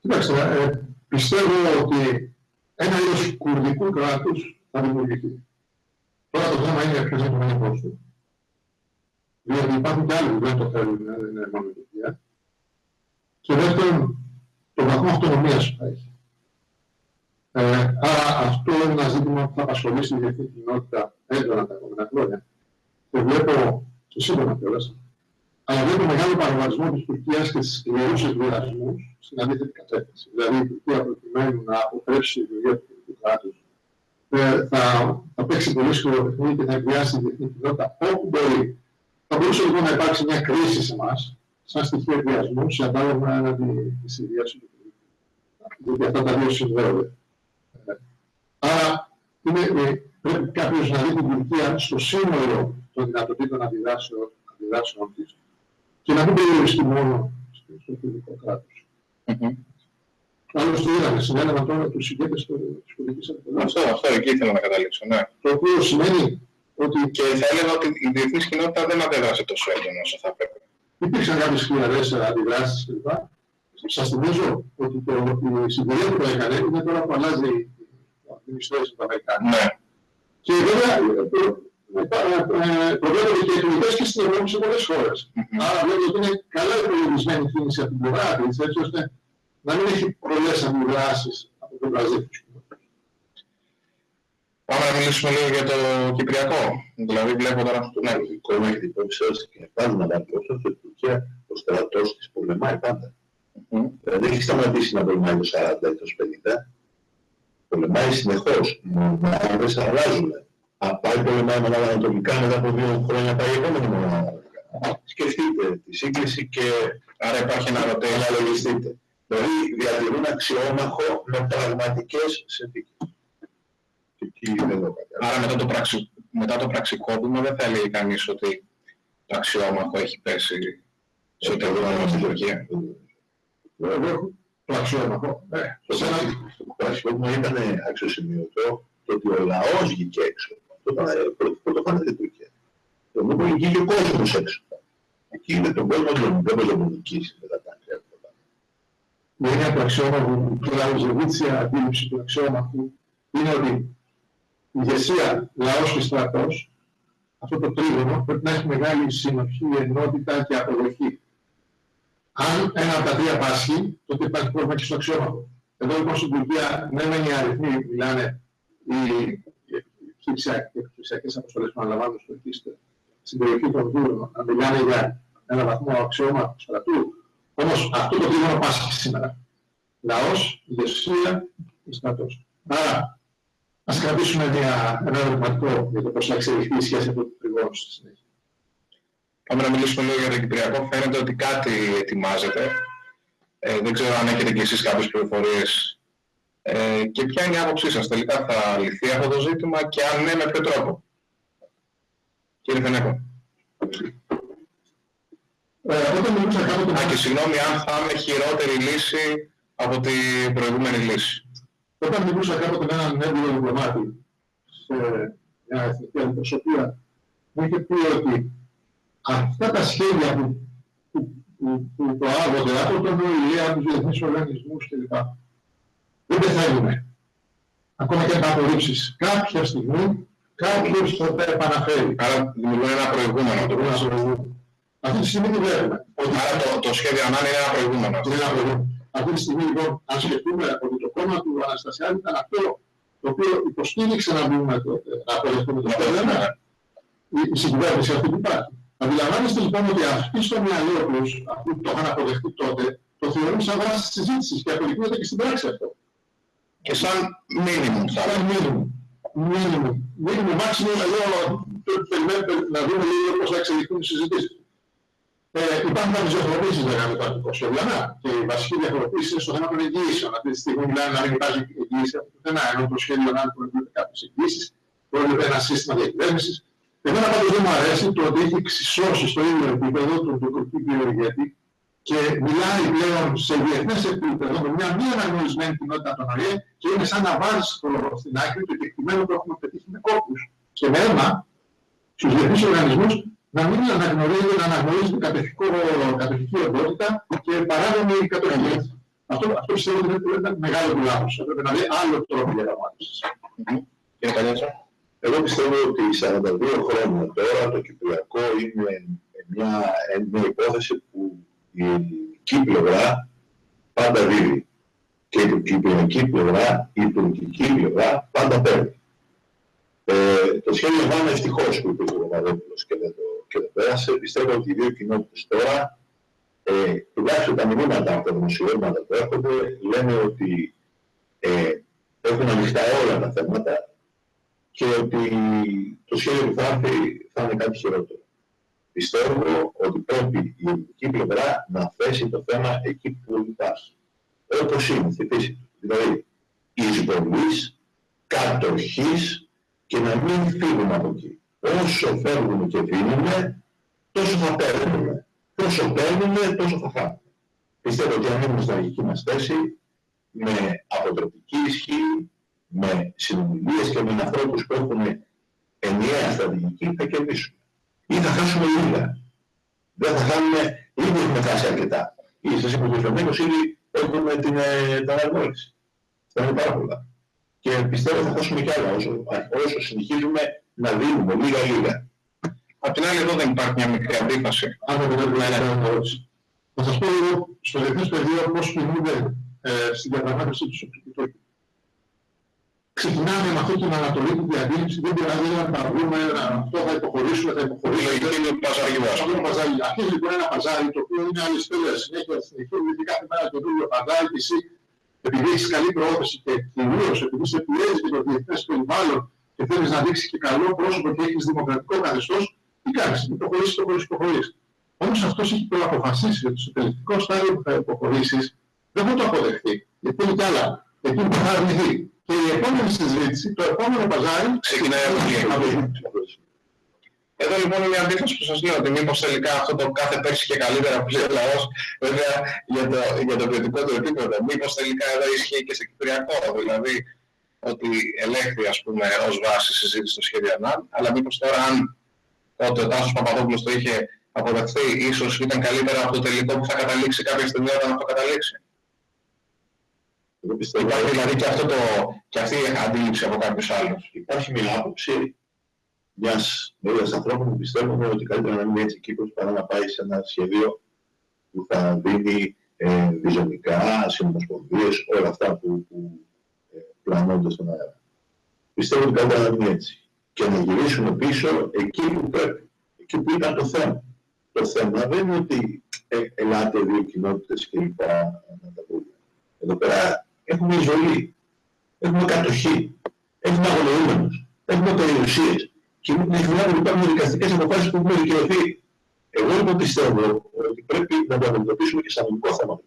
Κοιτάξτε, ε, πιστεύω ότι ένα είδος κουρδικού κράτους θα δημιουργηθεί. Τώρα το θέμα είναι ποιος θα το του. διότι υπάρχουν και άλλοι που δεν το θέλουν, δεν είναι μόνο η Τουρκία. Και δεύτερον, το βαθμό αυτονομίας που θα έχει. Ε, άρα αυτό είναι ένα ζήτημα που θα απασχολήσει τη διεθνή κοινότητα έντονα τα επόμενα χρόνια. Και βλέπω, και σύντομα κιόλας, αλλά βλέπω μεγάλο παραγωγισμό της Τουρκίας και τι σκληρού εκβιασμού στην αντίθετη κατεύθυνση. Δηλαδή η Τουρκία προκειμένου να αποτρέψει τη δουλειά του τουρκικού κράτους ε, θα, θα παίξει πολύ σκληρό παιχνίδι και θα εκβιάσει τη διεθνή κοινότητα όπου μπορεί. Θα μπορούσε λοιπόν να υπάρξει μια κρίση σε εμάς, σαν στοιχείο εκβιασμού, σε αντάλλαγμα έναντι της Συρία και του Γιατί αυτά τα δύο συνδέονται. Ε, άρα είναι, ε, πρέπει κάποιος να δει την Τουρκία στο σύνολο των δυνατοτήτων αντιδράσεων, αντιδράσεων της και να μην περιοριστεί μόνο στο τουρκικό κράτος. Mm-hmm. Άλλωστε είδαμε, συνέλαβαν τώρα τους ηγέτες της πολιτικής αντιπολίτευση. Αυτό, αυτό εκεί ήθελα να καταλήξω. Ναι. Το οποίο σημαίνει ότι. Και θα έλεγα ότι η διεθνής κοινότητα δεν αντέδρασε τόσο έντονα όσο θα έπρεπε. Υπήρξαν κάποιες χιλιάδες αντιδράσεις κλπ. Σας θυμίζω ότι το, η συγκυρία που το έκανε είναι τώρα που αλλάζει η administration του Αμερικάνου. Ναι. Και βέβαια προβλέπονται και εκλογέ και στην Ευρώπη σε πολλές χώρες. Άρα βλέπετε ότι είναι καλά υπολογισμένη κίνηση από την πλευρά της, έτσι ώστε να μην έχει πολλές αντιδράσεις από τον Βραζίλ. Πάμε να μιλήσουμε λίγο για το Κυπριακό. Δηλαδή βλέπω τώρα αυτό. Ναι, το κόμμα έχει υπόψη σας και πάντα να βάλει πόσο στην Τουρκία ο στρατός της πολεμάει πάντα. Mm-hmm. Δεν έχει σταματήσει να πολεμάει το 40 ή το 50. Πολεμάει συνεχώς. Μονάδες αλλάζουν. Πάει πολεμάει μονάδα ανατολικά μετά από δύο χρόνια πάει η επόμενη μονάδα. Σκεφτείτε τη σύγκληση και άρα υπάρχει ένα ρωτέο να λογιστείτε. Δηλαδή διατηρούν αξιόμαχο με πραγματικές συνθήκες. Άρα μετά το, πραξι... μετά το πραξικόπημα δεν θα έλεγε κανείς ότι το αξιόμαχο έχει πέσει σε οτιδήποτε στην Τουρκία. Το αξιόμαχο. Το πραξικόπημα ήταν αξιοσημείωτο το ότι ο λαός βγήκε έξω. Το πρωτοφανέ στην Τουρκία. Το μόνο βγήκε ο κόσμος έξω. Εκεί είναι τον κόσμο δεν μπορεί να νικήσει μετά τα η έννοια του αξιόμαχου και η αντίληψη του αξιόμαχου είναι ότι η ηγεσία, λαός και στρατός, αυτό το τρίγωνο πρέπει να έχει μεγάλη συνοχή, ενότητα και αποδοχή. Αν ένα από τα τρία πάσχει, τότε υπάρχει πρόβλημα και στο αξιόμαχο. Εδώ λοιπόν στην Τουρκία, ναι, μεν οι αριθμοί μιλάνε, οι επιχειρησιακές αποστολές που αναλαμβάνουν στο στην περιοχή των Δούρων, να μιλάνε για ένα βαθμό αξιώματος στρατού, όμως αυτό το τρίγωνο πάσχει σήμερα. Λαός, ηγεσία και στρατός. Άρα, ας κρατήσουμε μια, ένα ερωτηματικό για το πώς θα εξελιχθεί η σχέση από το τριγώνο στη συνέχεια. Πάμε να μιλήσουμε λίγο για το Κυπριακό. Φαίνεται ότι κάτι ετοιμάζεται. Ε, δεν ξέρω αν έχετε κι εσείς κάποιες πληροφορίες. Ε, και ποια είναι η άποψή σας. Τελικά θα λυθεί αυτό το ζήτημα και αν ναι, με ποιο τρόπο; Κύριε Φενέκο. Ε, όταν μιλούσα κάποτε... Α, και συγγνώμη αν θα είναι χειρότερη λύση από την προηγούμενη λύση. Όταν μιλούσα κάποτε με έναν έμπειρο διπλωμάτη σε μια εθνική αντιπροσωπεία, μου είχε πει ότι αυτά τα σχέδια που, που, που, που προάγονται από τον ΟΗΕ, από τους διεθνείς οργανισμούς κλπ. δεν πεθαίνουν. Ακόμα και αν τα απορρίψεις. Κάποια στιγμή κάποιος θα τα επαναφέρει. Άρα δημιουργούν ένα προηγούμενο. Το προηγούμενο. Αυτή τη στιγμή τι βλέπουμε. Άρα το, το σχέδιο ανάγκη είναι ένα προηγούμενο. Είναι ένα προηγούμενο. Αυτή τη στιγμή λοιπόν, αν σκεφτούμε ότι το κόμμα του Αναστασιάδη ήταν αυτό το οποίο υποστήριξε να μπούμε τότε, να αποδεχτούμε το σχέδιο, η συγκυβέρνηση αυτή που υπάρχει. Αντιλαμβάνεστε λοιπόν ότι αυτοί στο μυαλό τους, αυτοί που το είχαν αποδεχτεί τότε, το θεωρούν σαν βάση της συζήτησης και αποδεικνύεται και στην πράξη αυτό. Και σαν μήνυμο, σαν μήνυμο. Μήνυμο. Μήνυμο, μάξιμο, εδώ περιμένουμε να δούμε λίγο πώς θα εξελιχθούν οι συζητήσεις. Ε, υπάρχουν κάποιες διαφοροποίησεις λέγαμε το αρχικό σχεδιανά και η βασική διαφοροποίηση είναι στο θέμα των εγγύησεων. Αυτή τη στιγμή μιλάμε να μην υπάρχει εγγύηση από πουθενά, ενώ το σχέδιο να προβλέπεται κάποιες εγγύησεις, προβλέπεται ένα σύστημα διακυβέρνησης. Εμένα πάντως δεν μου αρέσει το ότι έχει εξισώσει στο ίδιο επίπεδο τον τουρκικό ηγέτη και μιλάει πλέον σε διεθνές επίπεδο με μια μη αναγνωρισμένη κοινότητα των ΟΗΕ και είναι σαν να βάζει στην άκρη το κεκτημένο που έχουμε πετύχει με κόπους και με αίμα στους διεθνείς οργανισμούς να μην αναγνωρίζει, να αναγνωρίζει κατοχική οντότητα και παράδομη κατοχή. Αυτό, αυτό πιστεύω ότι είναι μεγάλο του λάθος. Πρέπει να δει άλλο τρόπο διαπραγμάτευσης. Κύριε Καλιάτσα. Εγώ πιστεύω ότι 42 χρόνια τώρα το Κυπριακό είναι μια, μια υπόθεση που η ελληνική πλευρά πάντα δίδει και η τουρκική πλευρά, η τουρκική πλευρά πάντα παίρνει. Ε, το σχέδιο Βάνα ευτυχώς που είπε ο Παπαδόπουλος και, δεν το, και δεν πέρασε. Πιστεύω ότι οι δύο κοινότητες τώρα, ε, τουλάχιστον τα μηνύματα από τα δημοσιεύματα που έρχονται, λένε ότι ε, έχουν ανοιχτά όλα τα θέματα και ότι το σχέδιο που θα έρθει θα είναι κάτι χειρότερο. Πιστεύω ότι πρέπει η ελληνική πλευρά να θέσει το θέμα εκεί που υπάρχει. Όπως είναι, στη φύση του. Δηλαδή, εισβολής, κατοχής και να μην φύγουμε από εκεί. Όσο φεύγουμε και δίνουμε, τόσο θα παίρνουμε. Όσο παίρνουμε, τόσο θα χάνουμε. Πιστεύω ότι αν είμαστε στην αρχική μας θέση, με αποτροπική ισχύ, με συνομιλίες και με ανθρώπους που έχουν ενιαία στρατηγική, θα κερδίσουμε. Ή θα χάσουμε λίγα. Δεν θα χάνουμε, ήδη έχουμε χάσει αρκετά. Ή σας είπα ήδη έχουμε την, ε, την αναγνώριση. Θα είναι πάρα πολλά. Και πιστεύω θα χάσουμε κι άλλα όσο, όσο συνεχίζουμε να δίνουμε λίγα-λίγα. Απ' την άλλη εδώ δεν υπάρχει μια μικρή αντίφαση. Αν δεν πρέπει να είναι ερώτηση. Θα σας πω λίγο στο διεθνές πεδίο πώς κινούνται ε, στην διαπραγμάτευση τους Σοπτικού Ξεκινάμε με αυτή την ανατολική διαδήλωση, δεν πειράζει να τα βρούμε, αυτό θα υποχωρήσουμε, θα υποχωρήσουμε. Είναι το παζάρι Αυτό είναι παζάρι. Αρχίζει λοιπόν ένα παζάρι το οποίο είναι άλλη στέλνες συνέχεια συνεχίζουν γιατί κάθε μέρα το ίδιο παζάρι και εσύ επειδή έχεις καλή προώθηση και κυρίως επειδή σε πιέζει και το διεθνές περιβάλλον και θέλεις να δείξεις και καλό πρόσωπο και έχεις δημοκρατικό καθεστώς, τι κάνεις, υποχωρήσεις, υποχωρήσεις, υποχωρήσεις. Όμως αυτός έχει προαποφασίσει ότι στο τελικό στάδιο που θα υποχωρήσεις δεν θα το αποδεχτεί. Γιατί είναι κι άλλα. Εκεί που θα αρνηθεί. Και η επόμενη συζήτηση, το επόμενο παζάρι, ξεκινάει από εκεί. Εδώ λοιπόν είναι μια αντίθεση που σας λέω ότι μήπως τελικά αυτό το κάθε πέρσι και καλύτερα που λέει ο λαός, βέβαια για το, για το ποιοτικό του επίπεδο, μήπως τελικά εδώ ισχύει και σε κυπριακό, δηλαδή ότι ελέγχθη ας πούμε ως βάση συζήτηση στο σχέδιο ΑΝΑΝ, αλλά μήπως τώρα αν ότι ο Τάσος Παπαδόπουλος το είχε αποδεχθεί, ίσως ήταν καλύτερα από το τελικό που θα καταλήξει κάποια στιγμή όταν αυτό καταλήξει. Εγώ πιστεύω Υπάρχει δηλαδή και, αυτό το, και αυτή η αντίληψη από κάποιους άλλους. Υπάρχει μια άποψη μιας μερίας ανθρώπων που πιστεύουν ότι καλύτερα να μην έτσι Κύπρος παρά να πάει σε ένα σχέδιο που θα δίνει ε, διζωνικά, συνομοσπονδίες, όλα αυτά που, που ε, πλανώνται στον αέρα. Πιστεύω ότι καλύτερα να μην έτσι. Και να γυρίσουμε πίσω εκεί που πρέπει, εκεί που ήταν το θέμα. Το θέμα δεν είναι ότι ε, ελάτε δύο κοινότητες και λοιπά να τα πούμε. Εδώ πέρα έχουμε ζωή, έχουμε κατοχή, έχουμε αγωνιούμενους, έχουμε περιουσίες και μην ξεχνάτε ότι υπάρχουν δικαστικές αποφάσεις που έχουν δικαιωθεί. Εγώ λοιπόν πιστεύω ότι πρέπει να το αντιμετωπίσουμε και σαν νομικό θέμα.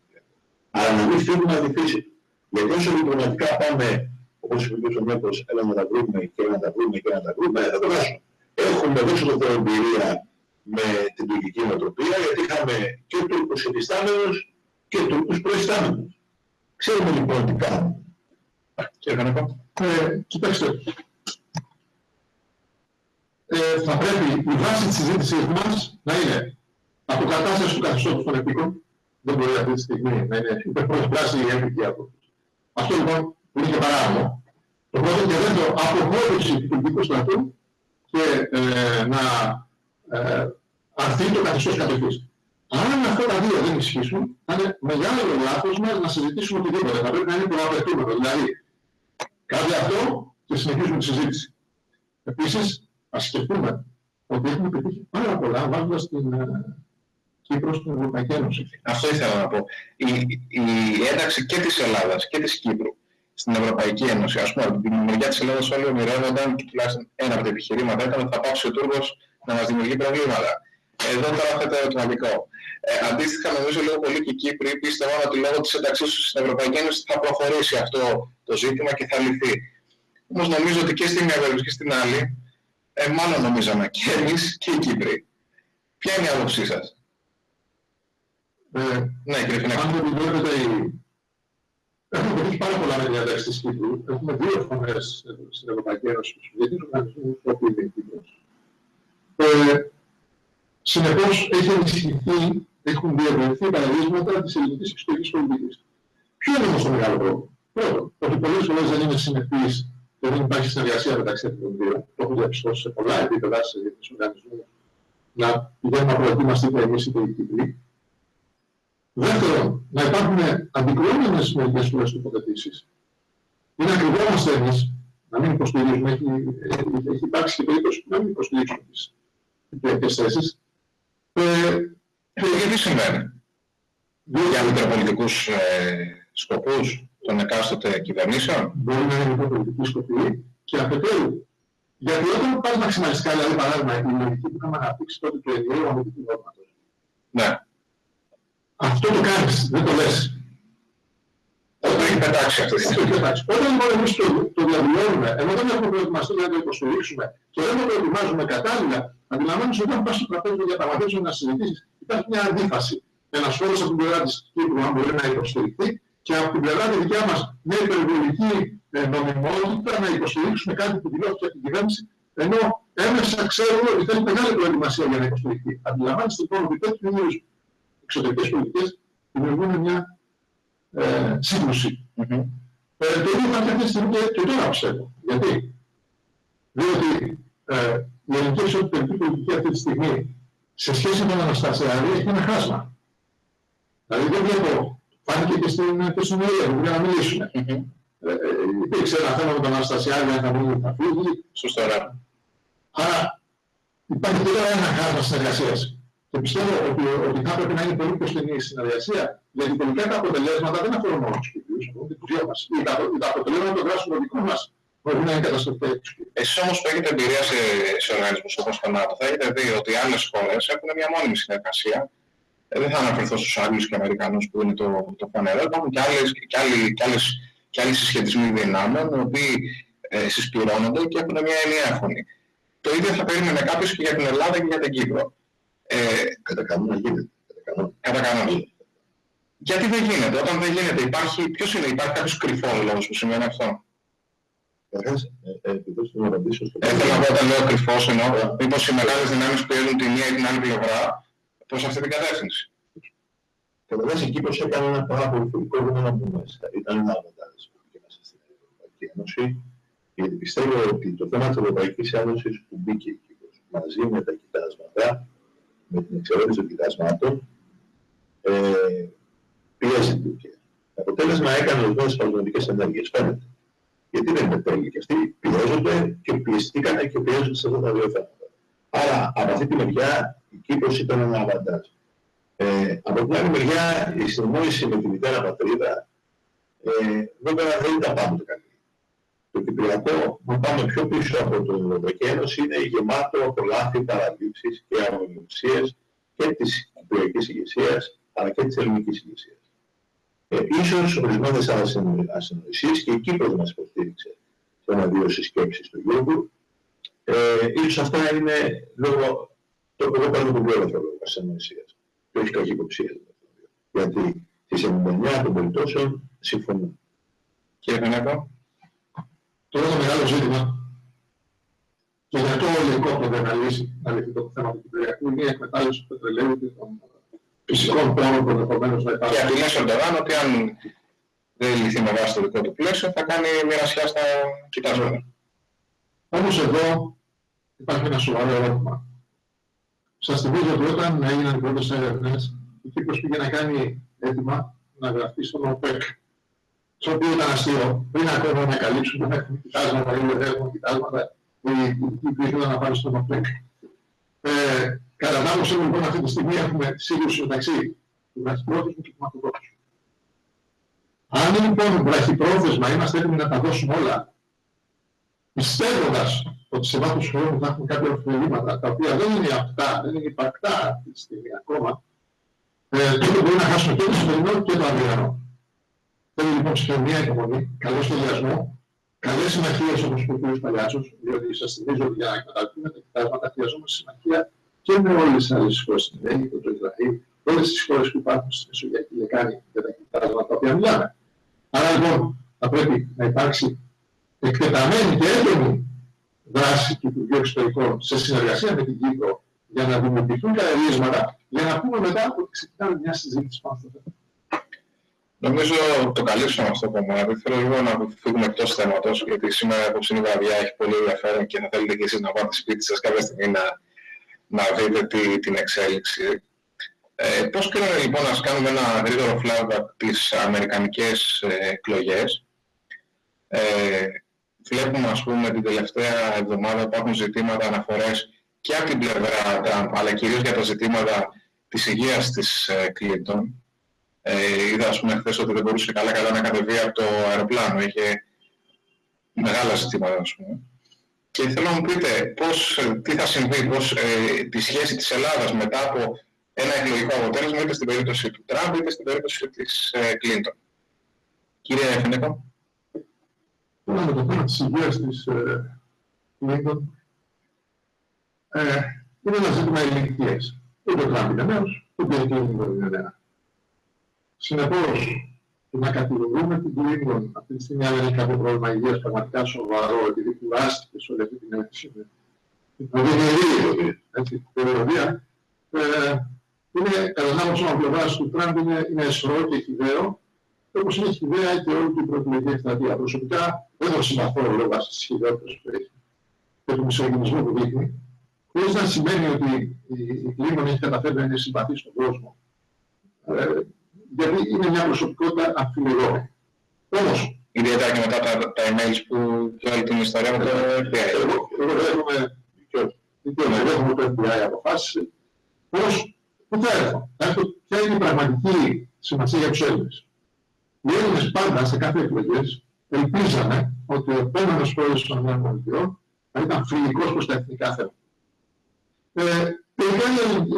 Αλλά να μην φύγουμε από τη φύση. Γιατί όσο διπλωματικά πάμε, όπως είπε ο Νιώκος, έλα να τα βρούμε και να τα βρούμε και να τα βρούμε, θα το βάσουμε. Έχουμε δώσει το εμπειρία με την τουρκική νοοτροπία, γιατί είχαμε και Τούρκους επιστάμενους και Τούρκους προϊστάμενους. Ξέρουμε λοιπόν τι κάνουμε. Κύριε Κανεκό. Ε, κοιτάξτε, ε, θα πρέπει η βάση της συζήτησης μας να είναι αποκατάσταση του καθεστώτος των επίκων. Δεν μπορεί αυτή τη στιγμή να είναι υπερπροσπράση η έμπικη άποψη. Αυτό λοιπόν που είναι και παράδειγμα. Το πρώτο και δεύτερο, αποχώρηση του τουρκικού στρατού και ε, να ε, αρθεί το καθεστώς κατοχής. Αν αυτά τα δύο δεν ισχύσουν, θα είναι μεγάλο λάθος μας να συζητήσουμε οτιδήποτε. Θα πρέπει να είναι προαπαιτούμενο. Δηλαδή, κάτι αυτό και συνεχίζουμε τη συζήτηση. Επίσης, ας σκεφτούμε ότι έχουμε πετύχει πάρα πολλά βάζοντας την ε, Κύπρος στην Ευρωπαϊκή Ένωση. Αυτό ήθελα να πω. Η, η ένταξη και της Ελλάδας και της Κύπρου στην Ευρωπαϊκή Ένωση, ας πούμε, από την μεριά της Ελλάδας όλοι ονειρεύονταν και τουλάχιστον ένα από τα επιχειρήματα ήταν ότι θα πάψει ο Τούρκος να μας δημιουργεί προβλήματα. Εδώ τώρα αυτό το ερωτηματικό. Ε, αντίστοιχα, νομίζω λίγο πολύ και οι Κύπροι πίστευαν ότι λόγω της ένταξής τους στην Ευρωπαϊκή Ένωση θα προχωρήσει αυτό το ζήτημα και θα λυθεί. Όμως νομίζω ότι και στην μια περίπτωση και στην άλλη, ε, μάλλον νομίζαμε και εμείς και οι Κύπροι. Ποια είναι η άποψή σας; Ε, ναι, κύριε Φινέκη. Αν δεν βλέπετε, έχουμε πετύχει πάρα πολλά με διαδέξεις της Κύπρου. Έχουμε δύο φωνές στην Ευρωπαϊκή Ένωση, στους διεθνείς οργανισμούς, που είναι η Κύπρος. Ε, Συνεπώς έχει ενισχυθεί, έχουν διευρυνθεί τα ερίσματα της ελληνικής εξωτερικής πολιτικής. Ποιο είναι όμως το μεγάλο πρόβλημα; Πρώτον, ότι πολλές φορές δεν είναι συνεπείς και δεν υπάρχει συνεργασία μεταξύ των δύο. Το έχω διαπιστώσει σε πολλά επίπεδα σε διεθνείς οργανισμούς να πηγαίνουμε απροετοίμαστοι είτε εμείς είτε οι Κύπροι. Δεύτερον, να υπάρχουν αντικρουόμενες μερικές φορές τοποθετήσεις. Είναι να κρυβόμαστε εμείς, να μην υποστηρίζουμε. Έχει, έχει υπάρξει και περίπτωση να μην υποστηρίξουμε τις κυπριακές θέσεις. Ε, ε, γιατί συμβαίνει; Για μητροπολιτικούς ε, σκοπούς των εκάστοτε κυβερνήσεων; Μπορεί να είναι μητροπολιτικοί σκοποί και αφετέρου γιατί όταν πας μαξιμαλιστικά, δηλαδή παράδειγμα, η λογική που είχαμε αναπτύξει τότε του ενιαίου αμυντικού νόρματος. Ναι. Αυτό το κάνεις, δεν το λες. Όταν έχει πετάξει αυτή τη στιγμή. Όταν λοιπόν εμείς το, το διαβιώνουμε, ενώ δεν έχουμε προετοιμαστεί για να το υποστηρίξουμε και δεν το προετοιμάζουμε κατάλληλα, αντιλαμβάνεσαι ότι όταν πας στο τραπέζι για διαπραγματεύσεων να συζητήσεις, υπάρχει μια αντίφαση. Ένας φόρος από την πλευρά της Κύπρου, αν μπορεί να υποστηριχθεί, και από την πλευρά τη δικιά μας μια υπερβολική ε, νομιμότητα να υποστηρίξουμε κάτι που δηλώθηκε από την κυβέρνηση, ενώ έμεσα ξέρουμε ότι θέλει μεγάλη προετοιμασία για να υποστηριχθεί. Αντιλαμβάνεστε λοιπόν ότι τέτοιου είδους εξωτερικές πολιτικές δημιουργούν μια ε, σύγκρουση. Mm-hmm. Ε, το ίδιο υπάρχει αυτή τη στιγμή και, και τώρα πιστεύω. Γιατί; Διότι ε, η ελληνική εξωτερική πολιτική αυτή τη στιγμή σε σχέση με τον Αναστασιάδη έχει ένα χάσμα. Δηλαδή δεν βλέπω, φάνηκε και στην, και στην για να μιλήσουμε. Mm-hmm. Ε, ε, υπήρξε ένα θέμα με τον Αναστασιάδη, αν θα βγει θα φύγει. Σωστά. Άρα υπάρχει τώρα ένα χάσμα συνεργασίας. Και πιστεύω ότι, ότι θα πρέπει να είναι πολύ πιο στενή η συνεργασία, γιατί τελικά τα αποτελέσματα δεν αφορούν μόνο τους Κυπρίους, αφορούν και τους δυο μας. Τα, τα αποτελέσματα των δράσεων των δικών μας μπορεί να είναι καταστροφικά για τους Κυπρίους. Εσείς όμως που έχετε εμπειρία σε, σε οργανισμούς όπως το ΝΑΤΟ, θα έχετε δει ότι άλλες χώρες έχουν μια μόνιμη συνεργασία. Ε, δεν θα αναφερθώ στους Άγγλους και Αμερικανούς που είναι το, το φανερό. Υπάρχουν και, άλλες, και, άλλοι, και, άλλες, και άλλοι συσχετισμοί δυνάμεων, οι οποίοι ε, συσπηρώνονται και έχουν μια ενιαία φωνή. Το ίδιο θα περίμενε κάποιος και για την Ελλάδα και για την Κύπρο. Ε, κατά κανόνα γίνεται. Κατά κανόνα. Γιατί δεν γίνεται. Όταν δεν γίνεται υπάρχει, ποιος είναι, υπάρχει κάποιος κρυφός λόγος που σημαίνει αυτό; Καταρχάς, ε, ε, επειδή να απαντήσω στο Θέλω να πω όταν λέω κρυφός εννοώ, μήπως οι μεγάλες δυνάμεις πιέζουν τη μία ή την άλλη πλευρά προς αυτή την κατεύθυνση. Καταρχάς η Κύπρος έκανε ένα πάρα πολύ φιλικό βήμα να μπούμε μέσα. Ήταν ένα αβαντάζ που πήγε μέσα στην Ευρωπαϊκή Ένωση, γιατί πιστεύω ότι το θέμα της Ευρωπαϊκής Ένωσης που μπήκε η Κύπρος μαζί με τα κοιτάσματα με την εξαιρέτηση των κοιτάσματων, ε, πίεσε την Τουρκία. Το αποτέλεσμα έκανε ορισμένε σπασμωδικέ ενέργειες, φαίνεται. Γιατί δεν είναι τέλειοι και αυτοί πιέζονται και πιεστήκανε και πιέζονται σε αυτά τα δύο θέματα. Άρα, από αυτή τη μεριά, η Κύπρος ήταν ένα αβαντάζ. Ε, από την άλλη μεριά, η συνεννόηση με τη μητέρα πατρίδα, ε, βέβαια δεν ήταν πάντοτε καλή. Το Κυπριακό, αν πάμε πιο πίσω από την Ευρωπαϊκή Ένωση, είναι γεμάτο από λάθη, παραλήψεις και αμονιμουσίες και της Κυπριακής ηγεσίας, αλλά και της ελληνικής ηγεσίας. Ε, ίσως ορισμένες ασυνοησίες και η Κύπρος μας υποστήριξε σε ένα-δύο συσκέψεις του Γιώργου. Ε, ίσως αυτά είναι λόγω, το εγώ παίρνω τον πιο λόγω ασυνοησίας και όχι καχυποψία. Γιατί στις 99 των περιπτώσεων συμφωνούν. Κύριε Φενέκο. Το ένα μεγάλο ζήτημα και για το ελεγχό δεν λύσει να λυθεί το θέμα του Κυπριακού είναι η εκμετάλλευση του πετρελαίου και των φυσικών πόρων που ενδεχομένως να υπάρχουν. Και απειλές Ερντογάν ότι αν δεν λυθεί με βάση το δικό του πλαίσιο θα κάνει μοιρασιά στα κοιτάσματα. Όμως εδώ υπάρχει ένα σοβαρό ερώτημα. Σας θυμίζω ότι όταν έγιναν οι πρώτες έρευνες, η Κύπρος πήγε να κάνει έτοιμα να γραφτεί στον ΟΠΕΚ το οποίο ήταν αστείο, πριν ακόμα να καλύψουν να έχουμε κοιτάσματα ή δεν έχουμε κοιτάσματα, οι οποίοι ήθελαν να πάνε στον ΟΠΕΚ. Ε, κατά την άποψή λοιπόν αυτή τη στιγμή έχουμε σύγκρουση μεταξύ του βραχυπρόθεσμου και του μακροπρόθεσμου. Αν λοιπόν βραχυπρόθεσμα είμαστε έτοιμοι να τα δώσουμε όλα, πιστεύοντας ότι σε βάθος χρόνου θα έχουμε κάποια ωφελήματα, τα οποία δεν είναι αυτά, δεν είναι υπαρκτά αυτή τη στιγμή ακόμα, ε, τότε μπορεί να χάσουμε και το σημερινό και το αυριανό. Θέλω λοιπόν ψυχραιμία υπομονή, καλό σχεδιασμό, καλές συμμαχίες όπως είπε ο κ. Παλιάτσος, διότι σας θυμίζω ότι για να εκμεταλλευτούμε τα κοιτάσματα χρειαζόμαστε συμμαχία και με όλες τις άλλες χώρες, στην Αίγυπτο, το Ισραήλ, όλες τις χώρες που υπάρχουν στη Μεσογειακή Λεκάνη για τα κοιτάσματα τα οποία μιλάμε. Άρα λοιπόν θα πρέπει να υπάρξει εκτεταμένη και έντονη δράση του Υπουργείου Εξωτερικών σε συνεργασία με την Κύπρο για να δημιουργηθούν καρερίσματα για να πούμε μετά ότι ξεκινάμε μια συζήτηση πάνω στο θέμα. Νομίζω το καλύψαμε αυτό το κομμάτι. Θέλω λίγο να φύγουμε εκτός θέματος, γιατί σήμερα η απόψινή βραδιά έχει πολύ ενδιαφέρον και θα θέλετε και εσείς να πάτε σπίτι σας κάποια στιγμή να, να δείτε τι, την εξέλιξη. Ε, πώς κρίνετε λοιπόν να κάνουμε ένα γρήγορο flashback τις αμερικανικές ε, εκλογές. Ε, βλέπουμε ας πούμε την τελευταία εβδομάδα υπάρχουν ζητήματα αναφορές και από την πλευρά Τραμπ, αλλά κυρίως για τα ζητήματα της υγείας της Κλίντον. Ε, είδα ας πούμε χθες ότι δεν μπορούσε καλά καλά να κατεβεί από το αεροπλάνο, είχε μεγάλα ζητήματα ας πούμε. Και θέλω να μου πείτε πώς, τι θα συμβεί, πώς ε, τη σχέση της Ελλάδας μετά από ένα εκλογικό αποτέλεσμα είτε στην περίπτωση του Τραμπ είτε στην περίπτωση της ε, Κλίντον. Κύριε Φενέκο. με το θέμα της υγείας της ε, Κλίντον ε, είναι ένα ζήτημα ηλικίας. Ούτε ο Τραμπ είναι νέος, ούτε η Κλίντον είναι νέα. Συνεπώς, το να κατηγορούμε την Κλίντον αυτή τη στιγμή αν έχει κάποιο πρόβλημα υγείας πραγματικά σοβαρό, επειδή κουράστηκε σε όλη αυτή την έκθεση. Την είναι έτσι, την περιοδία, είναι, κατά την άποψη μου, πλευράς του Τραμπ είναι, είναι εσωρό και χιδαίο, όπως είναι χιδαία και όλη την προεκλογική εκστρατεία. Προσωπικά δεν το συμπαθώ λόγω της χιδότητας που έχει και του μισογενισμού που δείχνει, χωρίς να σημαίνει ότι η, η Κλίμον έχει καταφέρει να είναι συμπαθή στον κόσμο. Ε, γιατί είναι μια προσωπικότητα αμφιλεγόμενη. Όμως, Ιδιαίτερα και μετά τα, τα emails που και όλη την ιστορία με το FBI. Εγώ, εγώ δέχομαι, δεν έχουμε το FBI αποφάσισε, πώς, πού θα έρθω; Ποια είναι η πραγματική σημασία για τους Έλληνες; Οι Έλληνες πάντα σε κάθε εκλογές ελπίζανε ότι ο επόμενος πρόεδρος των ΗΠΑ θα ήταν φιλικός προς τα εθνικά θέματα. Ε, Τελικά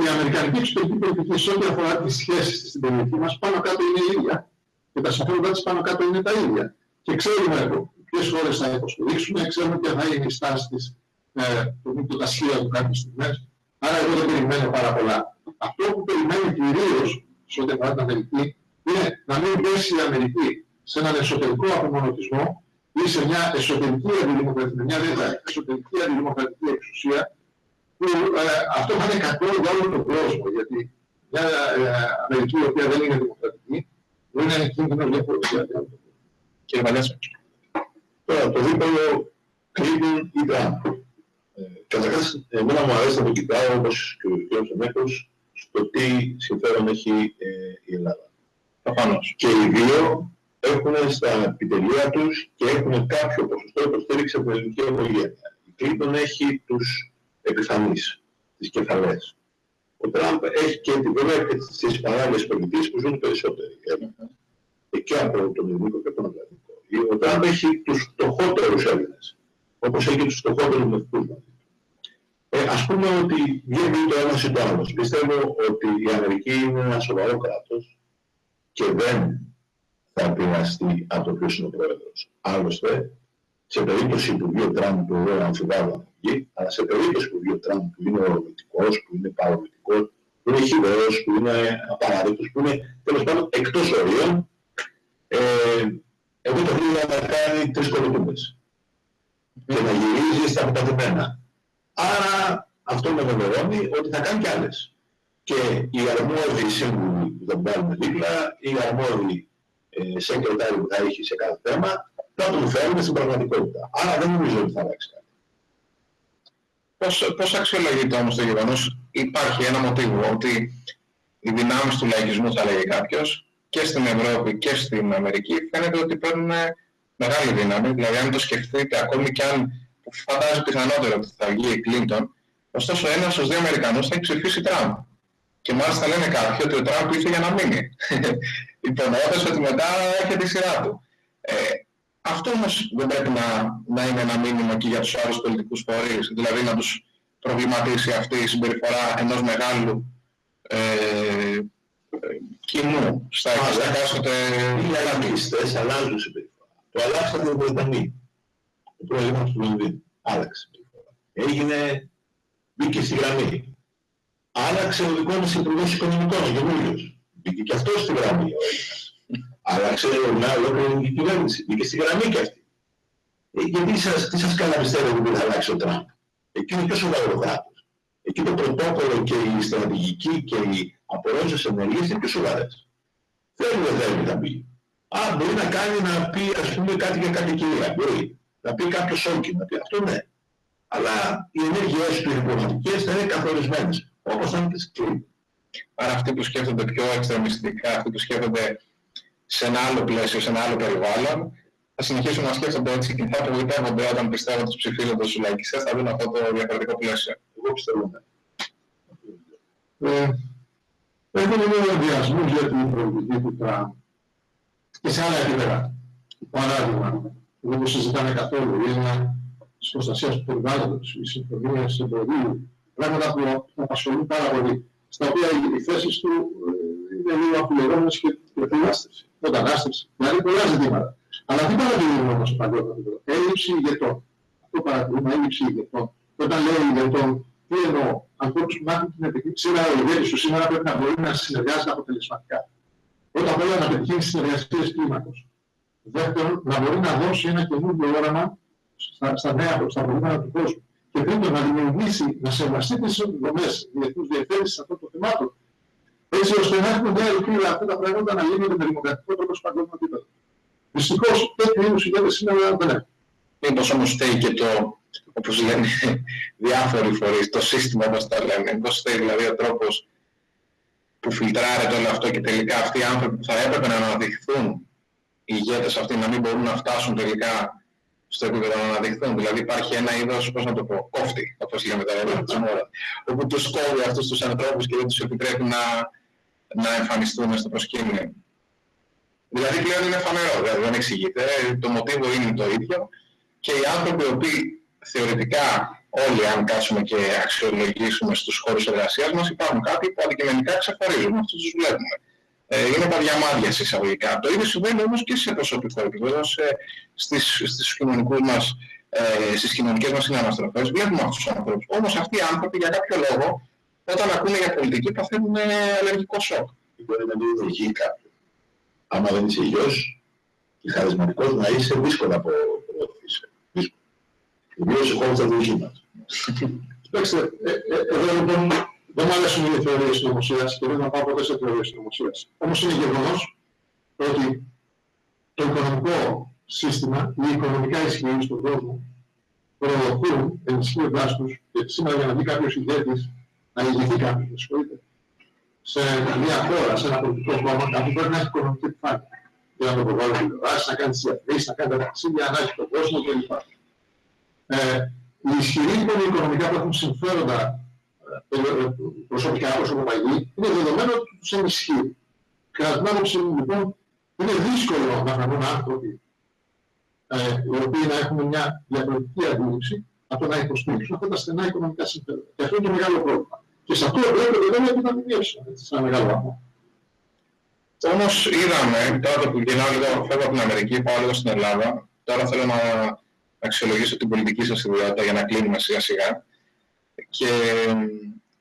η Αμερικανική εξωτερική πολιτική σε ό,τι αφορά τις σχέσεις της στην περιοχή μας πάνω κάτω είναι η ίδια. Και τα συμφέροντά της πάνω κάτω είναι τα ίδια. Και ξέρουμε ποιες χώρες θα υποστηρίξουμε, ξέρουμε ποια θα είναι η στάση της ε, το τα σχέδια του κάποιες στιγμές. Άρα εγώ δεν περιμένω πάρα πολλά. Αυτό που περιμένω κυρίως σε ό,τι αφορά την Αμερική είναι να μην πέσει η Αμερική σε έναν εσωτερικό απομονωτισμό ή σε μια εσωτερική αντιδημοκρατική, μια εσωτερική αντιδημοκρατική εξουσία που ε, αυτό θα είναι κακό για όλο τον κόσμο, γιατί μια ε, Αμερική η οποία δεν είναι δημοκρατική, μπορεί να είναι κίνδυνο για όλο τον κόσμο. Κύριε Βαλέσσα. Τώρα, το δίπολο Clinton ή Τραμπ. Ε, καταρχάς, εμένα μου αρέσει να το κοιτάω, όπως και ο κ. Σεμέκος, στο τι συμφέρον έχει ε, η Ελλάδα. Προφανώς. Και οι δύο έχουν στα επιτελεία τους και έχουν κάποιο ποσοστό υποστήριξη από την ελληνική οικογένεια. Η Clinton έχει τους επιφανής, τις κεφαλές. Ο Τραμπ έχει και τη βέβαια και τις παράλληλες πολιτείες που ζουν περισσότεροι. Ε, και από τον ελληνικό και από τον Ατλαντικό. Ο Τραμπ έχει τους φτωχότερους Έλληνες, όπως έχει τους φτωχότερους μεθυκούς μαζί. Ε, ας πούμε ότι βγαίνει το ένα ή το άλλο. Πιστεύω ότι η Αμερική είναι ένα σοβαρό κράτος και δεν θα επηρεαστεί από το ποιος είναι ο πρόεδρος. Άλλωστε, σε περίπτωση που βγει ο Τραμπ, που εγώ αμφιβάλλω αλλά σε περίπτωση που βγει ο Τραμπ που είναι ορμητικός, που είναι παρορμητικός, που είναι χιδαίος, που είναι απαράδεκτος, που είναι τέλος πάντων εκτός ορίων, ε, εγώ το βλέπω να κάνει τρεις κολοτούμπες και να γυρίζει στα αποτατημένα. Άρα αυτό με βεβαιώνει ότι θα κάνει κι άλλες. Και οι αρμόδιοι σύμβουλοι που θα πάρουν δίπλα, οι αρμόδιοι ε, σεκρετάροι που θα έχει σε κάθε θέμα, θα τον φέρουν στην πραγματικότητα. Άρα δεν νομίζω ότι θα αλλάξει κάτι. Πώς, πώς αξιολογείται όμως το γεγονός, υπάρχει ένα μοτίβο ότι οι δυνάμεις του λαϊκισμού θα λέγει κάποιος και στην Ευρώπη και στην Αμερική φαίνεται ότι παίρνουν μεγάλη δύναμη. Δηλαδή αν το σκεφτείτε ακόμη και αν φαντάζει πιθανότερο ότι θα βγει η Κλίντον, ωστόσο ένας στους δύο Αμερικανούς θα έχει ψηφίσει Τραμπ. Και μάλιστα λένε κάποιοι ότι ο Τραμπ ήρθε για να μείνει. Υπονοώντας ότι μετά έρχεται η σειρά του. Ε, αυτό όμως δεν πρέπει να, να είναι ένα μήνυμα και για τους άλλους πολιτικούς φορείς, δηλαδή να τους προβληματίσει αυτή η συμπεριφορά ενός μεγάλου ε, κοινού στα εκάστοτε... Οι αλλαγιστές αλλάζουν συμπεριφορά. Το αλλάξατε οι Βρετανοί. Ο πρόεδρος του Λονδίνου άλλαξε συμπεριφορά. Έγινε, μπήκε στη γραμμή. Άλλαξε ο δικός μας Υπουργός Οικονομικών, ο καινούριος. Μπήκε και αυτός στη γραμμή άλλαξε μια ολόκληρη κυβέρνηση. Μπήκε στη γραμμή και αυτή. Ε, γιατί σας, τι σας καλά πιστεύετε ότι θα αλλάξει ο Τραμπ; Εκεί είναι πιο σοβαρό κράτος. Εκεί το πρωτόκολλο και η στρατηγική και οι απορρόσεις ενέργειες είναι πιο σοβαρές. Θέλει δεν θέλει να πει. Α, μπορεί να κάνει να πει ας πούμε κάτι για κάτι κυρία. Μπορεί. Να πει κάποιος όκι, να πει αυτό ναι. αλλά οι ενέργειές του οι θα είναι καθορισμένες, όπως αν τις κλείνει. Άρα αυτοί που σκέφτονται πιο εξτρεμιστικά, αυτοί που σκέφτονται σε ένα άλλο πλαίσιο, σε ένα άλλο περιβάλλον, θα συνεχίσουν να σκέφτονται έτσι και θα απογοητεύονται όταν πιστεύουν τους ψηφίζοντες τους λαϊκιστές, θα δουν αυτό το διαφορετικό πλαίσιο. Εγώ πιστεύω ναι. Ε, Έχω λίγο ενδιασμούς για την προοπτική του Τραμπ και σε άλλα επίπεδα. Παράδειγμα, δεν το συζητάμε καθόλου, είναι της προστασίας του περιβάλλοντος, οι συμφωνίε εμπορίου, πράγματα που απασχολούν πάρα πολύ, στα οποία οι θέσει του ε, είναι λίγο αφιλεγόμενε και μετανάστευση. Μετανάστευση. Δηλαδή πολλά ζητήματα. Αλλά τι παρατηρούμε όμω παγκόσμιο επίπεδο. Έλλειψη ηγετών. Αυτό παρατηρούμε, έλλειψη ηγετών. Όταν λέω ηγετών, τι εννοώ, ανθρώπους που μάθουν την επικοινωνία. Σήμερα ο ηγέτης του σήμερα πρέπει να μπορεί να συνεργάζεται αποτελεσματικά. Πρώτα απ' όλα να πετυχαίνει συνεργασίες κλίμακος. Δεύτερον, να μπορεί να δώσει ένα καινούργιο όραμα στα, στα νέα, στα προβλήματα του κόσμου. Και τρίτον, να δημιουργήσει, να σεβαστεί τις δομές διεθνού διευθύνση αυτών των θεμάτων, έτσι ώστε να έχουμε μια ελπίδα αυτά τα πράγματα να γίνονται με δημοκρατικό τρόπο στο παγκόσμιο επίπεδο. Δυστυχώς, τέτοιου είδους ηγέτε σήμερα δεν έχουν. Μήπως όμως φταίει και το, όπως λένε διάφοροι φορείς, το σύστημα όπω τα λένε. Μήπως φταίει δηλαδή ο τρόπος που φιλτράρεται όλο αυτό και τελικά αυτοί οι άνθρωποι που θα έπρεπε να αναδειχθούν οι ηγέτες αυτοί να μην μπορούν να φτάσουν τελικά στο επίπεδο να αναδειχθούν. Δηλαδή υπάρχει ένα είδος, πώς να το πω, κόφτη, όπως λέμε τα λέμε της μόρα, όπου τους κόβει αυτούς τους ανθρώπους και δεν τους επιτρέπει να, να εμφανιστούν στο προσκήνιο. Δηλαδή πλέον είναι φανερό, δηλαδή δεν εξηγείται. Το μοτίβο είναι το ίδιο και οι άνθρωποι οι οποίοι θεωρητικά όλοι αν κάτσουμε και αξιολογήσουμε στους χώρους εργασίας μας υπάρχουν κάποιοι που αντικειμενικά ξεχωρίζουν, αυτούς τους βλέπουμε. Ε, είναι τα διαμάδια εισαγωγικά. Το ίδιο συμβαίνει όμως και σε προσωπικό επίπεδο, σε, στις, στις, κοινωνικούς μας, ε, στις κοινωνικές μας συναναστροφές. Βλέπουμε αυτούς τους ανθρώπους. Όμως αυτοί οι άνθρωποι για κάποιο λόγο, όταν ακούνε για πολιτική, παθαίνουν αλλεργικό σοκ. Μπορεί να μην είναι υγιής κάποιον. Άμα δεν είσαι υγιός και χαρισματικός, να είσαι δύσκολο από προωθήσει. Δύσκολο. Ιδίως σε χώρες τα δική μας. Κοιτάξτε, ε, ε, εδώ λοιπόν δεν μου αρέσουν οι θεωρίες συνωμοσίας και δεν θα πάω ποτέ σε θεωρίες συνωμοσίας. Όμως είναι γεγονός ότι το οικονομικό σύστημα, οι οικονομικά ισχυροί στον κόσμο, προδοχούν ενισχύοντάς τους και σήμερα για να βγει κάποιος ηγέτης, να ηγηθεί κάποιος, με συγχωρείτε, σε μια χώρα, σε ένα πολιτικό κόμμα, κάποιος πρέπει να έχει οικονομική επιφάνεια. Για να το προβάλλει τηλεοράσει, να κάνει τις διαφημίσεις, να κάνει τα ταξίδια, να έχει τον κόσμο κλπ. Ε, οι ισχυροί λοιπόν οικονομικά που έχουν συμφέροντα ε, ε, προσωπικά προσωποπαγή, είναι δεδομένο ότι τους ενισχύει. Κατά την άποψή μου λοιπόν, είναι δύσκολο να βρουν άνθρωποι ε, οι οποίοι να έχουν μια διαφορετική αντίληψη από το να υποστηρίξουν αυτά τα στενά οικονομικά συμφέροντα. Και αυτό είναι το μεγάλο πρόβλημα. Και σε αυτό πρέπει βέβαια να επιδαμινεύσουν, σε ένα μεγάλο βαθμό. Όμως είδαμε, τώρα που γυρνάω λίγο, φεύγω από την Αμερική, πάω λίγο στην Ελλάδα, τώρα θέλω να αξιολογήσω την πολιτική σας ιδιότητα για να κλείνουμε σιγά σιγά και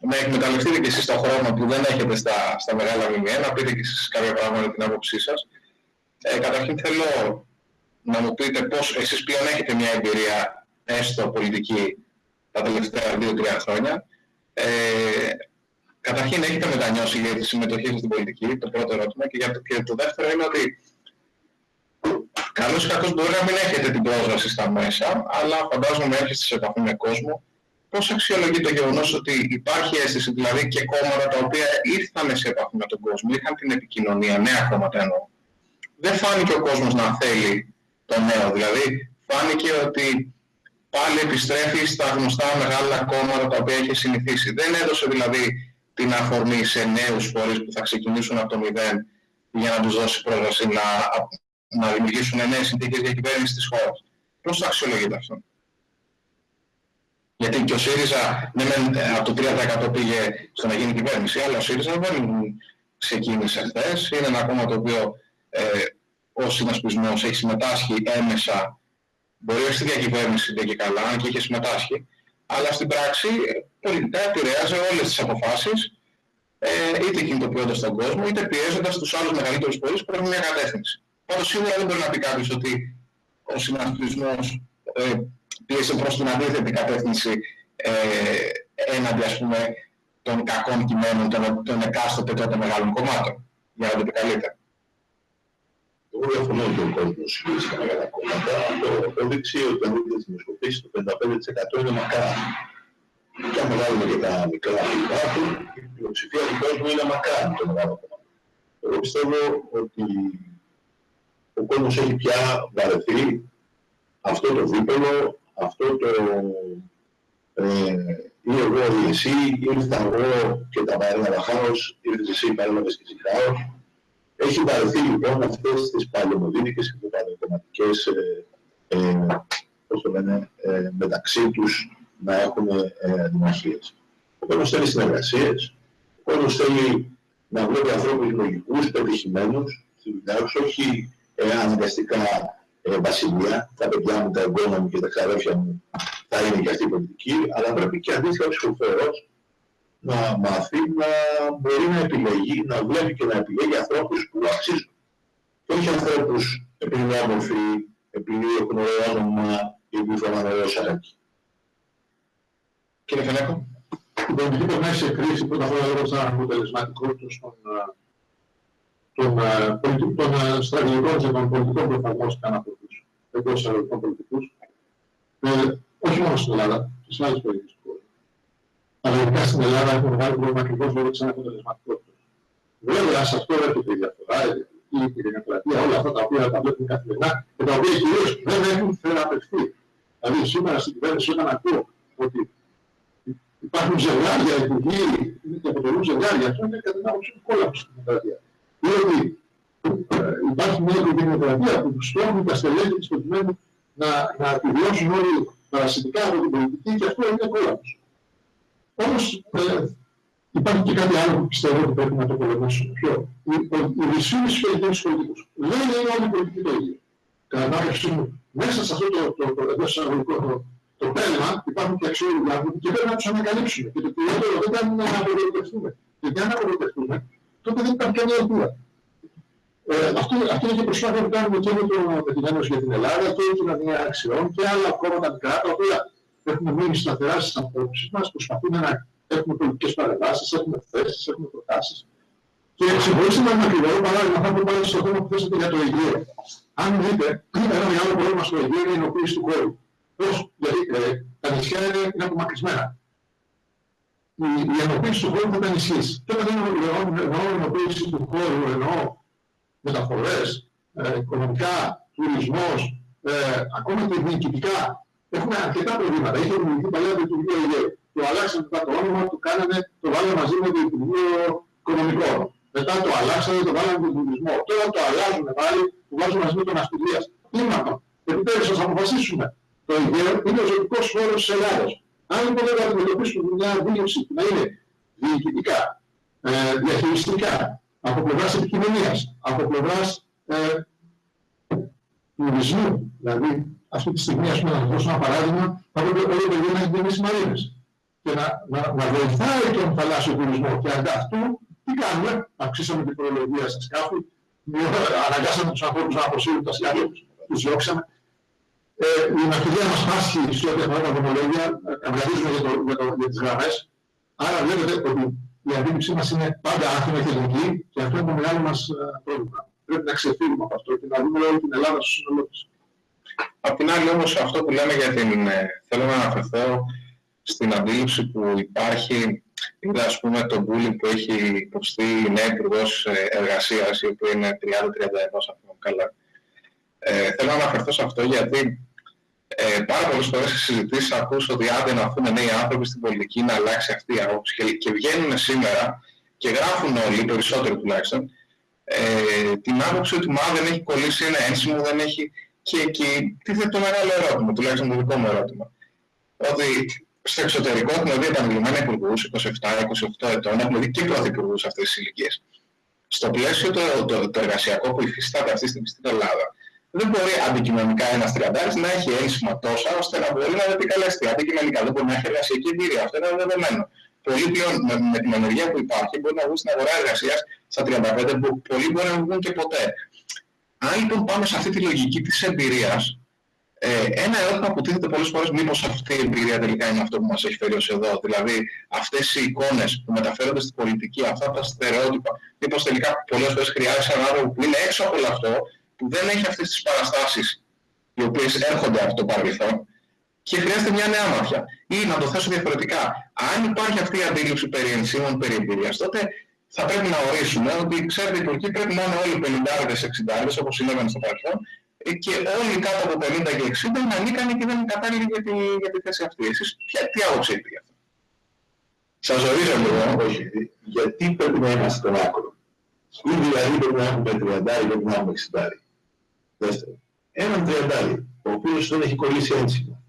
να εκμεταλλευτείτε και εσείς τον χρόνο που δεν έχετε στα, στα μεγάλα μηνύα, να πείτε και εσείς κάποια πράγματα για την άποψή σας. Ε, καταρχήν θέλω να μου πείτε πώς εσείς πλέον έχετε μια εμπειρία έστω πολιτική τα τελευταία 2-3 χρόνια. Ε, καταρχήν έχετε μετανιώσει για τη συμμετοχή σας στην πολιτική, το πρώτο ερώτημα, και, για το, και το δεύτερο είναι ότι καλώς ή κακώς μπορεί να μην έχετε την πρόσβαση στα μέσα, αλλά φαντάζομαι έρχεστε σε επαφή με κόσμο πώς αξιολογεί το γεγονός ότι υπάρχει αίσθηση, δηλαδή και κόμματα τα οποία ήρθαν σε επαφή με τον κόσμο, είχαν την επικοινωνία, νέα κόμματα εννοώ. Δεν φάνηκε ο κόσμος να θέλει το νέο, δηλαδή φάνηκε ότι πάλι επιστρέφει στα γνωστά μεγάλα κόμματα τα οποία έχει συνηθίσει. Δεν έδωσε δηλαδή την αφορμή σε νέους φορείς που θα ξεκινήσουν από το μηδέν για να τους δώσει πρόσβαση να, να δημιουργήσουν νέες συνθήκες για κυβέρνηση της χώρας. Πώς θα αξιολογείται αυτό; Γιατί και ο ΣΥΡΙΖΑ ναι, από το 3% πήγε στο να γίνει κυβέρνηση, αλλά ο ΣΥΡΙΖΑ δεν ξεκίνησε χθες. Είναι ένα κόμμα το οποίο ε, ο συνασπισμός έχει συμμετάσχει έμεσα, μπορεί όχι στη διακυβέρνηση δεν και καλά, αν και είχε συμμετάσχει, αλλά στην πράξη πολιτικά επηρέαζε όλες τις αποφάσεις, ε, είτε κινητοποιώντας τον κόσμο, είτε πιέζοντας τους άλλους μεγαλύτερους πόλεις που έχουν μια κατεύθυνση. Πάντως σίγουρα δεν μπορεί να πει κάποιος ότι ο συνασπισμός ε, πίεσε προς την αντίθετη κατεύθυνση ε, έναντι ας πούμε των κακών κειμένων των, των εκάστοτε τότε μεγάλων κομμάτων, για να το επικαλείτε. Εγώ διαφωνώ ότι ο κόσμος βρίσκεται με τα κόμματα. Αυτό απόδειξη ότι αν δείτε τις δημοσκοπήσεις το 55% είναι μακρά. Και αν βγάλουμε και τα μικρά που υπάρχουν, η πλειοψηφία του κόσμου είναι μακρά με το μεγάλο κόμμα. Εγώ πιστεύω ότι ο κόσμος έχει πια βαρεθεί αυτό το δίπολο, αυτό το ε, ή εγώ ή εσύ, ήρθα εγώ και τα παρέλαβα χάος, ήρθες εσύ, παρέλαβες και εσύ χάος. Έχει βαρεθεί λοιπόν αυτές τις παλαιομοδίνικες και παλαιοκομματικές ε, ε, πώς το λένε, ε, μεταξύ τους να έχουν ε, δημοσίες. Ο κόσμος θέλει συνεργασίες, ο κόσμος θέλει να βλέπει ανθρώπους λογικούς, πετυχημένους στη δουλειά τους, όχι ε, αναγκαστικά ε, βασιλεία, τα παιδιά μου, τα εγγόνα μου και τα ξαδέρφια μου θα είναι και αυτή η πολιτική, αλλά πρέπει και αντίστοιχα ο ψηφοφόρος να μάθει να μπορεί να επιλέγει, να βλέπει και να επιλέγει ανθρώπους που αξίζουν. Και όχι ανθρώπους επειδή είναι όμορφοι, επειδή έχουν ωραίο όνομα ή επειδή φοράνε ωραίο σαράκι. Κύριε Φενέκο. Η πολιτική περνάει σε κρίση πρώτα απ' όλα λόγω της αναποτελεσματικότητας των, των, των, των στρατηγικών και των πολιτικών που εφαρμόστηκαν από τους εντός εισαγωγικών πολιτικούς. Ε, όχι μόνο στην Ελλάδα, και σε άλλες περιοχές του κόσμου. Αλλά ειδικά στην Ελλάδα έχουμε μεγάλο πρόβλημα ακριβώς λόγω της αναποτελεσματικότητας. Βέβαια, σε αυτό έρχεται η διαφορά, η πυρηνοκρατία, όλα αυτά τα οποία τα βλέπουμε καθημερινά και τα οποία κυρίως δεν έχουν θεραπευτεί. Δηλαδή, σήμερα στην κυβέρνηση όταν ακούω ότι υπάρχουν ζευγάρια υπουργοί και αποτελούν ζευγάρια, αυτό είναι κατά την άποψη του κόλλαπου στην δημοκρατία. Διότι ε, υπάρχει μια δημοκρατία που στόχουν τα στελέχη της προκειμένου να, να επιβιώσουν όλοι παρασιτικά από την πολιτική και αυτό είναι κόλαπος. Όμως ε, υπάρχει και κάτι άλλο που πιστεύω ότι πρέπει να το πολεμήσουμε. Ποιο; Η, η ρισίνη στους πολιτικούς. Δεν είναι όλοι οι πολιτικοί το ίδιο. Κατά την άποψή μου, μέσα σε αυτό το, το, το, το, εισαγωγικό το, το πέλμα υπάρχουν και αξιόλογοι άνθρωποι και πρέπει να τους ανακαλύψουμε. Και το κυριότερο δεν ήταν να απογοητευτούμε. Γιατί αν απογοητευτούμε, τότε δεν υπάρχει καμία ελπίδα. Ε, αυτό, αυτό είναι και προσπάθεια που κάνουμε και με, το, με την Ένωση για την Ελλάδα και την Αδεία Αξιών και άλλα κόμματα μικρά, τα οποία έχουμε μείνει σταθερά στις απόψεις μας, προσπαθούμε να έχουμε πολιτικές παρεμβάσεις, έχουμε θέσεις, έχουμε προτάσεις. Και συμφωνήστε με ένα ακριβό παράδειγμα, θα πω πάλι στο θέμα που θέσατε για το Αιγαίο. Αν δείτε, ένα μεγάλο πρόβλημα στο Αιγαίο είναι η ενοποίηση του χώρου. Πώς, γιατί ε, τα νησιά είναι, είναι απομακρυσμένα. Η, η ενοποίηση του χώρου θα τα ενισχύσει. Και όταν εννοώ ενοποίηση του χώρου, εννοώ μεταφορές, ε, οικονομικά, τουρισμός, ε, ακόμα και διοικητικά. Έχουμε αρκετά προβλήματα. Είχε δημιουργηθεί παλιά το Υπουργείο Αιγαίου. Το αλλάξανε μετά το όνομα, το κάνανε, το βάλανε μαζί με το Υπουργείο Οικονομικών. Μετά το αλλάξανε, το βάλανε με τον τουρισμό. Τώρα το αλλάζουν πάλι, το βάζουν μαζί με τον Αστυλίας. Τι είναι αυτό. Επιτέλους, ας αποφασίσουμε. Το Αιγαίο είναι ο ζωτικός χώρος της Ελλάδας. Αν λοιπόν δεν αντιμετωπίσουμε μια δήλωση που να είναι διοικητικά, ε, διαχειριστικά, από πλευράς επικοινωνίας, από πλευράς ε, τουρισμού. Δηλαδή, αυτή τη στιγμή, ας πούμε, να δώσω ένα παράδειγμα, θα πρέπει όλο το γύρω να έχει τις μαρίνες και να, να, να βοηθάει τον θαλάσσιο τουρισμό. Και ανταυτού, τι κάνουμε, αυξήσαμε την προλογία στα σκάφη, αναγκάσαμε τους ανθρώπους να αποσύρουν τα σκάφη, τους διώξαμε. Ε, η ναυτιλία μας πάσχει σε ό,τι αφορά τα δρομολόγια, καυγαδίζουμε για, το, για, το, για τις γραμμές. Άρα βλέπετε ότι η αντίληψή μας είναι πάντα άθρονα και ελληνική και αυτό είναι το μεγάλο μας ε, πρόβλημα. Πρέπει να ξεφύγουμε από αυτό και να δούμε όλη την Ελλάδα στο σύνολό της. Απ' την άλλη όμως αυτό που λέμε για την... Ε, θέλω να αναφερθώ στην αντίληψη που υπάρχει είδα ας πούμε το bullying που έχει υποστεί η νέα Υπουργός ε, Εργασίας η οποία είναι 30-31 αν θυμάμαι καλά. Ε, θέλω να αναφερθώ σε αυτό γιατί ε, πάρα πολλές φορές σε συζητήσεις ακούς ότι άντε να έρθουν νέοι άνθρωποι στην πολιτική να αλλάξει αυτή η άποψη και, και βγαίνουν σήμερα και γράφουν όλοι, περισσότεροι τουλάχιστον, ε, την άποψη ότι μα δεν έχει κολλήσει ένα ένσημο, δεν έχει... Και εκεί τίθεται το μεγάλο ερώτημα, τουλάχιστον το δικό μου ερώτημα. Ότι στο εξωτερικό έχουμε δει επανειλημμένα υπουργούς 27-28 ετών, έχουμε δει και πρωθυπουργούς αυτές τις ηλικίες. Στο πλαίσιο το, το, το, εργασιακό που υφιστάται αυτή τη στιγμή στην Ελλάδα, δεν μπορεί αντικειμενικά ένας τριαντάρης να έχει ένσημα τόσα ώστε να μπορεί να επικαλεστεί. Αντικειμενικά δεν μπορεί να έχει εργασιακή εμπειρία. Αυτό είναι δεδομένο. Πολλοί πλέον με, με την ενεργεία που υπάρχει μπορεί να βγουν στην αγορά εργασίας στα 35 που πολλοί μπορεί να βγουν και ποτέ. Αν λοιπόν πάμε σε αυτή τη λογική της εμπειρίας, ε, ένα ερώτημα που τίθεται πολλές φορές μήπως αυτή η εμπειρία τελικά είναι αυτό που μας έχει φέρει ως εδώ. Δηλαδή αυτές οι εικόνες που μεταφέρονται στην πολιτική, αυτά τα στερεότυπα, μήπως τελικά πολλές φορές χρειάζεται έναν άνθρωπο που είναι έξω από όλο αυτό που δεν έχει αυτές τις παραστάσεις οι οποίες έρχονται από το παρελθόν και χρειάζεται μια νέα μάτια. Ή να το θέσω διαφορετικά, αν υπάρχει αυτή η αντίληψη περί ενσύμων, περί εμπειρίας, τότε θα πρέπει να ορίσουμε ότι ξέρετε οι Τουρκοί πρέπει να είναι όλοι 50-60 όπως συνέβαινε στο παρελθόν και όλοι κάτω από 50 και 60 είναι ανίκανοι και δεν είναι κατάλληλοι για τη, για τη θέση αυτή. Εσείς ποια, τι άποψη έχετε γι' αυτό; Σας ορίζω λίγο, όχι. Γιατί πρέπει να είμαστε στον άκρο. Ή δηλαδή πρέπει να έχουμε 30 ή πρέπει να έχουμε 60. Δεύτερον, έναν 30 ο οποίος δεν έχει κολλήσει ένσημα,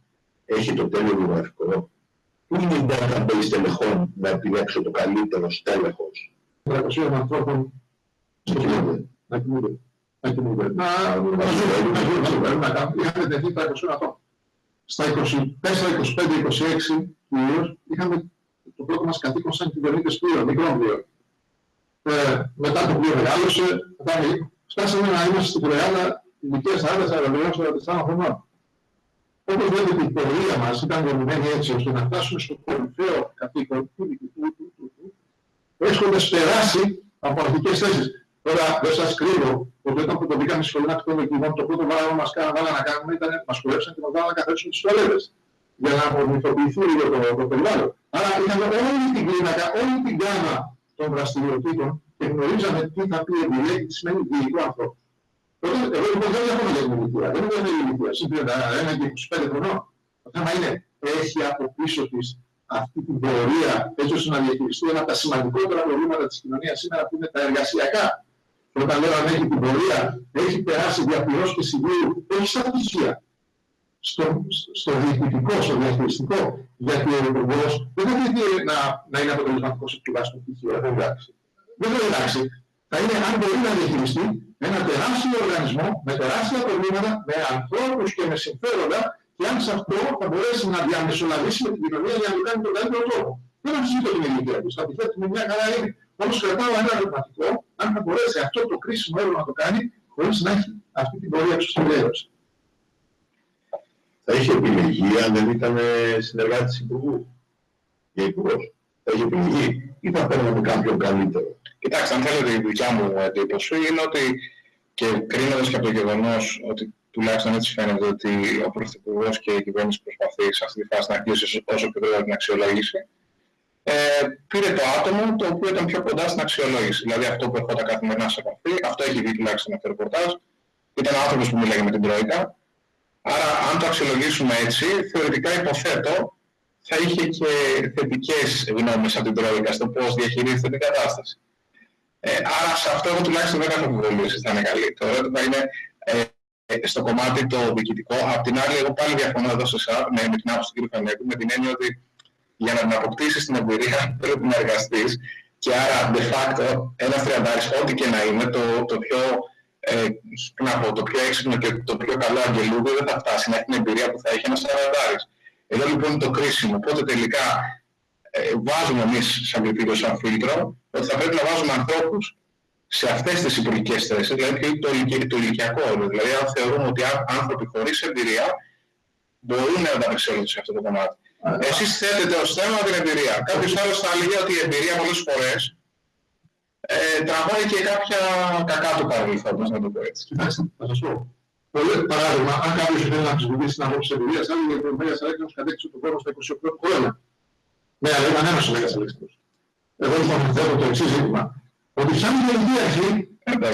έχει το τέλειο βιογραφικό, πού είναι η database τελεχών να επιλέξω το καλύτερο στέλεχος; 300 ανθρώπων στο κοινό. Να κοιμούνται. Να κοιμούνται. Να ζουν. Να κάνουν. Είχαμε τεθεί 300 άτομα. Στα 24, 25, 26 κυρίως είχαμε το πρώτο μας καθήκον σαν κυβερνήτες πλοίο, μικρό πλοίο. Ε, μετά το πλοίο μεγάλωσε, φτάσαμε να είμαστε στην Κορεάλα ηλικία 40-43 χρονών. Όπως βλέπετε η πορεία μας ήταν δομημένη έτσι ώστε να φτάσουμε στο κορυφαίο καθήκον του διοικητού του έχοντας περάσει από αρχικές θέσεις. Τώρα δεν σας κρύβω ότι όταν που το μπήκαμε στη σχολή ναυτικών το πρώτο πράγμα που μας κάναμε να κάνουμε ήταν να μας κουρέψαν και μας βάλαμε να καθίσουμε τις τουαλέτες για να απομυθοποιηθεί λίγο το, το περιβάλλον. Άρα είχαμε όλη την κλίμακα, όλη την γάμα των δραστηριοτήτων και γνωρίζαμε τι θα πει εμπειρία και τι σημαίνει διοικητικό άνθρωπο. Τότε, εγώ λοιπόν δεν διαφωνώ για την ηλικία, δεν είναι η ηλικία, συν 31 και 25 χρονών. Το θέμα είναι, έχει από πίσω της αυτή την πορεία έτσι ώστε να διαχειριστεί ένα από τα σημαντικότερα προβλήματα της κοινωνίας σήμερα που είναι τα εργασιακά. Και όταν λέω αν έχει την πορεία, έχει περάσει διαπληρώσεις και συμβούλου, όχι στα πτυχία, στο, στο διοικητικό, στο διαχειριστικό, γιατί ο υπουργός δεν θα πρέπει να, να είναι αποτελεσματικός σε τουλάχιστον πτυχίο, δεν εντάξει. Δεν θα εντάξει. Θα είναι αν μπορεί να διαχειριστεί ένα τεράστιο οργανισμό με τεράστια προβλήματα, με ανθρώπους και με συμφέροντα και αν σε αυτό θα μπορέσει να διαμεσολαβήσει με την κοινωνία για να το κάνει τον καλύτερο τρόπο. Δεν αμφισβητώ την ηλικία τους. Θα επιθέτει με μια καλά είναι. Όμως κρατάω ένα ερωτηματικό αν θα μπορέσει αυτό το κρίσιμο έργο να το κάνει χωρίς να έχει αυτή την πορεία του στην Θα είχε επιλεγεί αν δεν ήταν συνεργάτης Υπουργού. Για Υπουργός. Θα είχε επιλεγεί ή θα παίρναμε κάποιον καλύτερος; Κοιτάξτε, αν θέλετε, η δικιά μου εντύπωση είναι ότι και κρίνοντας και από το γεγονός ότι τουλάχιστον έτσι φαίνεται ότι ο Πρωθυπουργός και η κυβέρνηση προσπαθεί σε αυτή τη φάση να κλείσει όσο πιο γρήγορα την αξιολόγηση. Ε, πήρε το άτομο το οποίο ήταν πιο κοντά στην αξιολόγηση. Δηλαδή αυτό που ερχόταν καθημερινά σε επαφή, αυτό έχει δει τουλάχιστον αυτό το ρεπορτάζ. Ήταν άνθρωπος που μιλάει με την Τρόικα. Άρα, αν το αξιολογήσουμε έτσι, θεωρητικά υποθέτω θα είχε και θετικές γνώμες από την Τρόικα στο πώς διαχειρίζεται την κατάσταση. Ε, άρα, σε αυτό εγώ τουλάχιστον δεν έχω αμφιβολίε ότι θα είναι καλή. Το ερώτημα είναι ε, ε, στο κομμάτι το διοικητικό. Απ' την άλλη, εγώ πάλι διαφωνώ εδώ σε εσά, με, με την άποψη του κ. Φανέκου, με την έννοια ότι για να την αποκτήσεις την εμπειρία πρέπει να εργαστείς και άρα de facto ένας τριαντάρι, ό,τι και να είναι, το, το πιο ε, να πω, το πιο έξυπνο και το πιο καλό αγγελούδι δεν θα φτάσει να έχει την εμπειρία που θα έχει ένας τριαντάρι. Εδώ λοιπόν είναι το κρίσιμο. Οπότε τελικά ε, βάζουμε εμείς σαν κριτήριο, σαν φίλτρο, ότι θα πρέπει να βάζουμε ανθρώπους σε αυτές τις υπουργικές θέσεις, δηλαδή το, το ηλικιακό όριο. Δηλαδή, αν θεωρούμε ότι άνθρωποι χωρίς εμπειρία μπορούν να ανταπεξέλθουν σε αυτό το κομμάτι. Εσείς θέτετε ως θέμα την εμπειρία. Κάποιος άλλος θα έλεγε ότι η εμπειρία πολλές φορές ε, τραβάει και κάποια κακά του παρελθόντος, να το πω έτσι. Κοιτάξτε, θα σας πω. Πολύ παράδειγμα, αν κάποιος θέλει να αμφισβητήσει την απόψη εμπειρίας, θα έλεγε ότι ο Μέγας Αλέξανδρος κατέκτησε τον κόσμο στα 28 χρόνια. Ναι, αλλά ήταν ένας ο Μέγας Αλέξανδρος. Εγώ λοιπόν θέτω το εξής ζήτημα ότι σαν γενική αρχή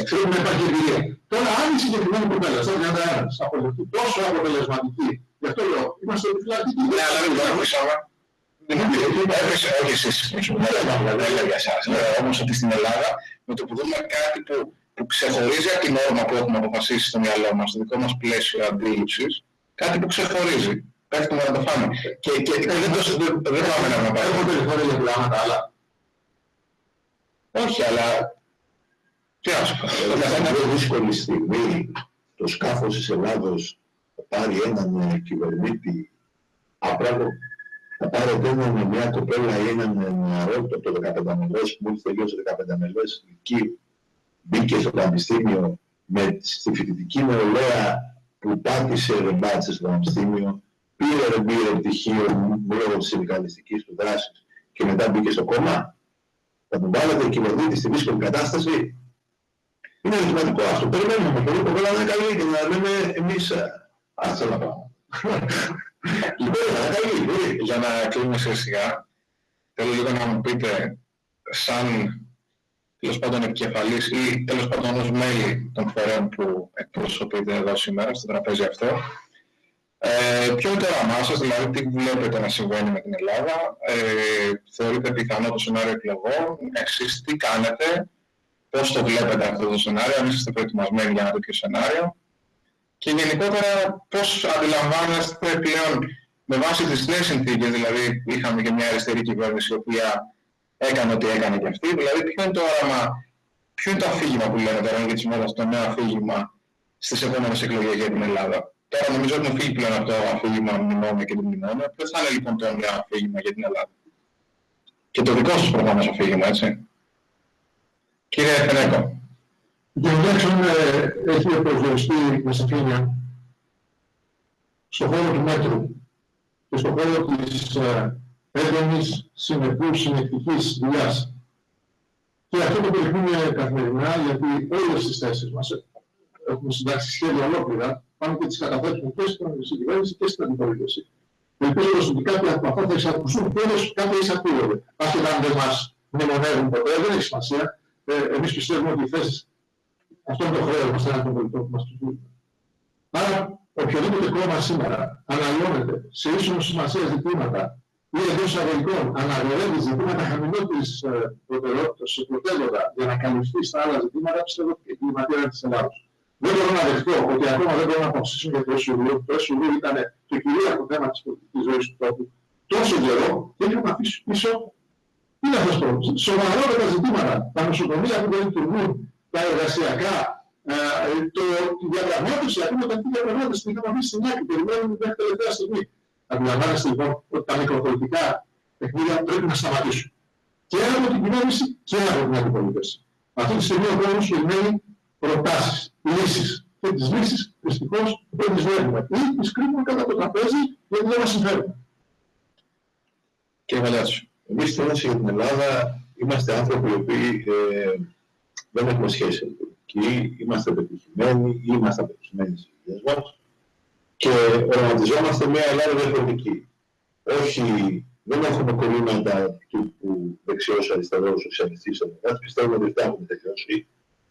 ξέρουμε να υπάρχει εμπειρία. Τώρα, αν η συγκεκριμένη κοπέλα, σαν 31, αποδεχτεί τόσο αποτελεσματική, γι' αυτό λέω, είμαστε επιφυλακτικοί. Ναι, αλλά δεν το ακούσαμε. Έπεσε, όχι εσείς, δεν λέω για εσάς. Όμως ότι στην Ελλάδα, με το που δούμε κάτι που, που ξεχωρίζει από την όρμα που έχουμε αποφασίσει στο μυαλό μας, στο δικό μας πλαίσιο αντίληψης, κάτι που ξεχωρίζει. Πέφτουμε να το φάμε. Και, και, και δεν, το, δεν πάμε να πάμε. Έχω περιθώρια για πράγματα άλλα. Όχι, αλλά τι να σου πω. Σε μια δύσκολη στιγμή το σκάφος της Ελλάδος θα πάρει έναν ε, κυβερνήτη απράγω θα πάρετε έναν μια κοπέλα ή έναν νεαρό το 15 μελές που μόλις τελείωσε 15 μελές εκεί μπήκε στο πανεπιστήμιο με στη φοιτητική νεολαία που πάτησε ρεμπάτσε στο πανεπιστήμιο πήρε ρε πήρε πτυχίο λόγω της συνδικαλιστικής του δράσης και μετά μπήκε στο κόμμα θα τον βάλετε κυβερνήτη στη δύσκολη κατάσταση. Είναι ερωτηματικό αυτό. Περιμένουμε πολύ κοπέλα να είναι καλή και να λέμε εμείς αυτό να πάμε. Λοιπόν, για να κλείνουμε σιγά σιγά, θέλω λίγο να μου πείτε, σαν τέλος πάντων επικεφαλής ή τέλος πάντων ως μέλη των φορέων που εκπροσωπείτε εδώ σήμερα στο τραπέζι αυτό, ε, ποιο είναι το όραμά σας, δηλαδή τι βλέπετε να συμβαίνει με την Ελλάδα, ε, θεωρείτε πιθανό το σενάριο εκλογών, εσείς τι κάνετε, πώς το βλέπετε αυτό το σενάριο, αν είστε προετοιμασμένοι για ένα τέτοιο σενάριο και γενικότερα πώς αντιλαμβάνεστε πλέον με βάση τις νέες συνθήκες, δηλαδή είχαμε και μια αριστερή κυβέρνηση η οποία έκανε ό,τι έκανε και αυτή, δηλαδή ποιο είναι το όραμα, ποιο είναι το αφήγημα που λένε τώρα για τις μέρες, το νέο αφήγημα στις επόμενες εκλογές για την Ελλάδα. Τώρα νομίζω ότι έχουμε φύγει πλέον από το αφήγημα μνημόνια και το μνημόνια. Ποιος θα είναι λοιπόν το νέο αφήγημα για την Ελλάδα; Και το δικό σας προφανώς αφήγημα, έτσι. Κύριε Φενέκο. Για ε, έχει προσδιοριστεί με σαφήνεια στον χώρο του μέτρου και στον χώρο της ε, έντονης συνεπούς συνεκτικής δουλειάς. Και αυτό το περιμένουμε καθημερινά γιατί όλες τις θέσεις μας έχουμε συντάξει σχέδια ολόκληρα πάνω και τις καταθέσουμε και στην κυβέρνηση και στην αντιπολίτευση. Ελπίζω ότι κάποια από αυτά θα εισακουστούν, τέλος κάποια εισακούγονται. Άσχετα αν δεν μας μνημονεύουν ποτέ, δεν έχει σημασία. Ε, εμείς πιστεύουμε ότι οι θέσεις, αυτό είναι το χρέος μας έναν των πολιτών που μας τους δίνουν. Άρα, οποιοδήποτε κόμμα σήμερα αναλώνεται σε ίσονο σημασία ζητήματα ή εντός εισαγωγικών αναγνωρίζει ζητήματα χαμηλότερης ε, προτεραιότητας σε πρωτεύοντα για να καλυφθεί στα άλλα ζητήματα, πιστεύω ότι η κλιματία της Ελλάδος. Δεν μπορώ να δεχτώ ότι ακόμα δεν μπορώ να αποφασίσουν για το SUV. Το SUV ήταν το κυρίαρχο θέμα της πολιτικής ζωής του τόπου τόσο καιρό και έχουμε αφήσει πίσω τι να σας πω, σοβαρότερα ζητήματα, τα νοσοκομεία που δεν λειτουργούν, τα εργασιακά, ε, το, τη διαπραγμάτευση, ακόμα τα διαπραγμάτευση την είχαμε αφήσει στην άκρη, περιμένουμε μέχρι τελευταία στιγμή. Αντιλαμβάνεστε λοιπόν ότι τα μικροπολιτικά παιχνίδια πρέπει να σταματήσουν. Και από την κυβέρνηση και από την αντιπολίτευση. Αυτή τη στιγμή ο κόσμος περιμένει προτάσεις, λύσεις. Και τις λύσεις δυστυχώς δεν τις βλέπουμε. Ή τις κρύβουμε κατά το τραπέζι γιατί δεν μας συμφέρουν. Κύριε Βαλιάτσο. Εμείς στην για την Ελλάδα είμαστε άνθρωποι οι οποίοι ε, δεν έχουμε σχέση με την πολιτική, είμαστε πετυχημένοι ή είμαστε πετυχημένοι στις ιδέες μας και οραματιζόμαστε μια Ελλάδα διαφορετική. Όχι, δεν έχουμε κολλήματα τύπου δεξιός, αριστερός, σοσιαλιστής, δημοκράτης. Πιστεύουμε ότι αυτά έχουμε τελειώσει.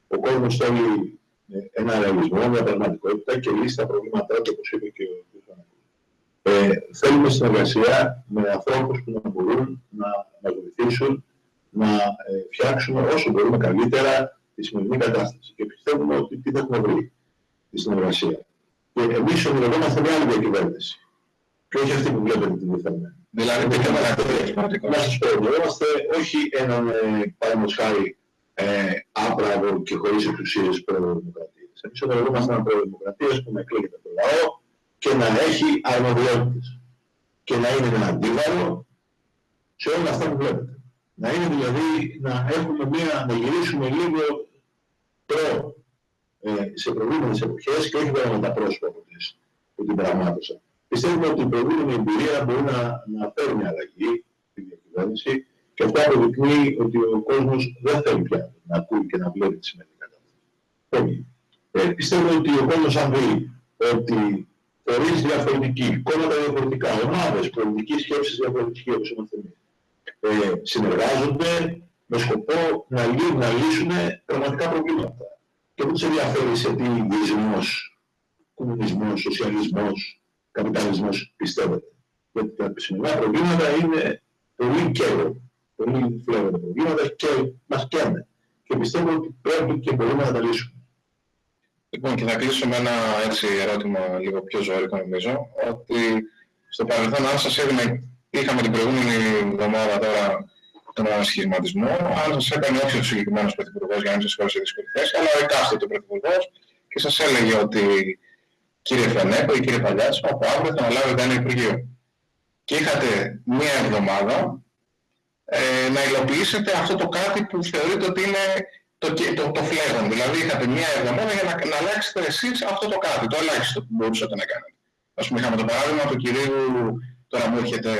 Ο κόσμος θέλει ε, ένα ρεαλισμό, μια πραγματικότητα και λύσει τα προβλήματά του, όπως είπε και ο κ. Ε, θέλουμε συνεργασία με ανθρώπους που να μπορούν να μας βοηθήσουν να ε, φτιάξουμε όσο μπορούμε καλύτερα τη σημερινή κατάσταση. Και πιστεύουμε ότι τι θα έχουμε βρει τη συνεργασία. Και εμείς ονειρευόμαστε μια άλλη διακυβέρνηση. Και όχι αυτή που βλέπετε την πιθανή. Δηλαδή, δεν θέλουμε να σας πω, ονειρευόμαστε όχι έναν ε, παραδείγματος χάρη ε, άπραγο και χωρίς εξουσίες προδημοκρατίας. Εμείς ονειρευόμαστε έναν προδημοκρατίας που να εκλέγεται το λαό και να έχει αρμοδιότητες. Και να είναι ένα αντίβαρο σε όλα αυτά που βλέπετε. Να είναι δηλαδή να έχουμε μία, να γυρίσουμε λίγο προ ε, σε προηγούμενες εποχές και όχι βέβαια με τα πρόσωπα που, τις, που την πραγμάτωσαν. Πιστεύουμε ότι η προηγούμενη εμπειρία μπορεί να, να φέρει μια αλλαγή στην διακυβέρνηση και αυτό αποδεικνύει ότι ο κόσμος δεν θέλει πια να ακούει και να βλέπει τη σημερινή κατάσταση. Ε, πιστεύω ότι ο κόσμος αν δει ότι φορείς διαφορετικοί, κόμματα διαφορετικά, ομάδες, πολιτικής σκέψης διαφορετική όπως είμαστε εμείς, ε, συνεργάζονται με σκοπό να, λύ, να λύσουν πραγματικά προβλήματα. Και δεν τους ενδιαφέρει σε τι ιδεισμός, κομμουνισμός, σοσιαλισμός, καπιταλισμός πιστεύετε; Γιατί τα σημερινά προβλήματα είναι πολύ καιρό, πολύ φλέγοντα προβλήματα και μας καίνε. Και πιστεύω ότι πρέπει και μπορούμε να τα λύσουμε. Λοιπόν, και θα κλείσω με ένα έτσι ερώτημα λίγο πιο ζωικό νομίζω, ότι στο παρελθόν αν σας έδινε, είχαμε την προηγούμενη εβδομάδα τώρα τον ανασχηματισμό, αν σας έκανε όχι ο συγκεκριμένος πρωθυπουργός για να μην σας χωρίσει δύσκολη θέση, αλλά ο εκάστοτε πρωθυπουργός και σας έλεγε ότι κύριε Φενέκο ή κύριε Παλιάτσο, από αύριο θα αναλάβετε ένα Υπουργείο. Και είχατε μία εβδομάδα ε, να υλοποιήσετε αυτό το κάτι που θεωρείτε ότι είναι το, το, το φλέγον. Δηλαδή είχατε μία εβδομάδα για να, να αλλάξετε εσείς αυτό το κάτι, το ελάχιστο που μπορούσατε να κάνετε. Ας πούμε είχαμε το παράδειγμα του κυρίου, τώρα μου έρχεται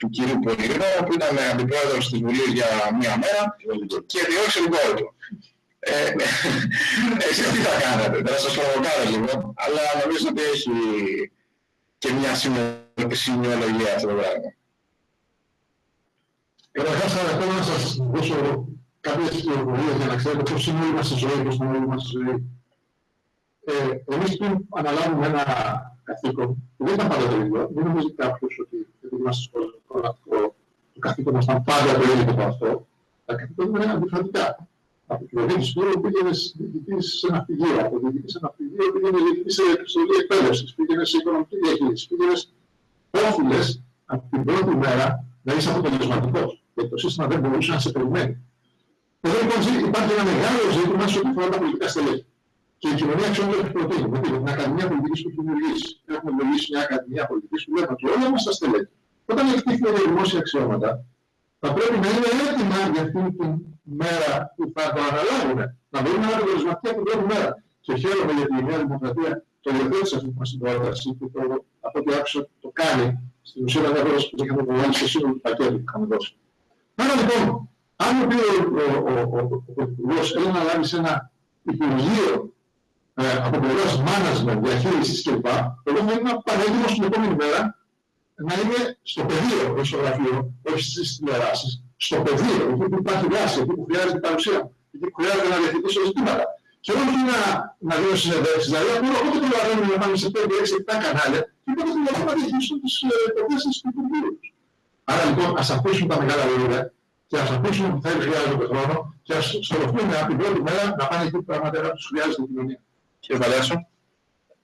του κυρίου Πολύδωρα που ήταν αντιπρόεδρος της Βουλής για μία μέρα και διώξε την κόρη του. Ε, ναι. εσείς τι θα κάνετε, θα σας προβοκάρω λίγο, αλλά νομίζω ότι έχει και μια σημειολογία αυτό το πράγμα. Καταρχάς θα θέλω να σας δώσω κάποιες πληροφορίες για να ξέρετε πώς είναι όλη μας η ζωής, πώς είναι όλη μας η ζωή. Ε, εμείς πριν αναλάβουμε ένα καθήκον, που δεν ήταν πάντα το ίδιο, δεν νομίζει κάποιος ότι επειδή είμαστε στο σχολείο, το καθήκον μας ήταν πάντα το ίδιο το αυτό, τα καθήκοντα ήταν διαφορετικά. Από την πλευρά του σπίτι πήγαινε διοικητή σε ένα πηγείο, από διοικητή σε ένα πηγείο πήγαινε διοικητή σε επιστολή εκπαίδευσης, πήγαινε σε οικονομική διαχείριση, πήγαινε όφιλε από την πρώτη μέρα να είσαι αποτελεσματικός. Γιατί το σύστημα δεν μπορούσε να σε περιμένει. Εδώ λοιπόν υπάρχει ένα μεγάλο ζήτημα σε ό,τι αφορά τα πολιτικά στελέχη. Και η κοινωνία αξιών το έχει προτείνει. Με την Ακαδημία Πολιτική που έχει δημιουργήσει. Έχουμε δημιουργήσει μια Ακαδημία Πολιτική που λέμε ότι όλα μα τα στελέχη, όταν εκτίθεται για δημόσια αξιώματα, θα πρέπει να είναι έτοιμα για αυτήν την μέρα που θα το αναλάβουν. Να μπορούν να είναι αποτελεσματικοί από την πρώτη μέρα. Και χαίρομαι γιατί η Νέα Δημοκρατία το υιοθέτησε αυτή την συμπρόταση και το, από ό,τι άκουσα το κάνει. Στην ουσία δεν θα που είχαμε προβάλλει σε σύνολο του πακέτου που είχαμε δώσει. Άρα λοιπόν, αν ο, ο, Πρωθυπουργός θέλει να λάβει σε ένα Υπουργείο ε, από πλευράς management, διαχείρισης κλπ. Εγώ θα ήμουν πανέτοιμος την επόμενη μέρα να είναι στο πεδίο, όχι στο γραφείο, όχι στις τηλεοράσεις, στο πεδίο, εκεί που υπάρχει βάση, εκεί που χρειάζεται παρουσία, εκεί που χρειάζεται να διαθετήσω ζητήματα. Και όχι να, να δίνω συνεδέσεις, δηλαδή απλά όποτε προλαβαίνουν να πάνε σε 5, 6, 7 κανάλια και πότε προλαβαίνουν να διαχειριστούν τις προτάσεις του Υπουργείου. Άρα λοιπόν ας αφήσουμε τα μεγάλα λόγια και ας αφήσουμε που θα χρειάζεται χρόνο και ας στροφούμε από την πρώτη μέρα να πάνε εκεί που πραγματικά τους χρειάζεται η κοινωνία. Κύριε Βαλέσο.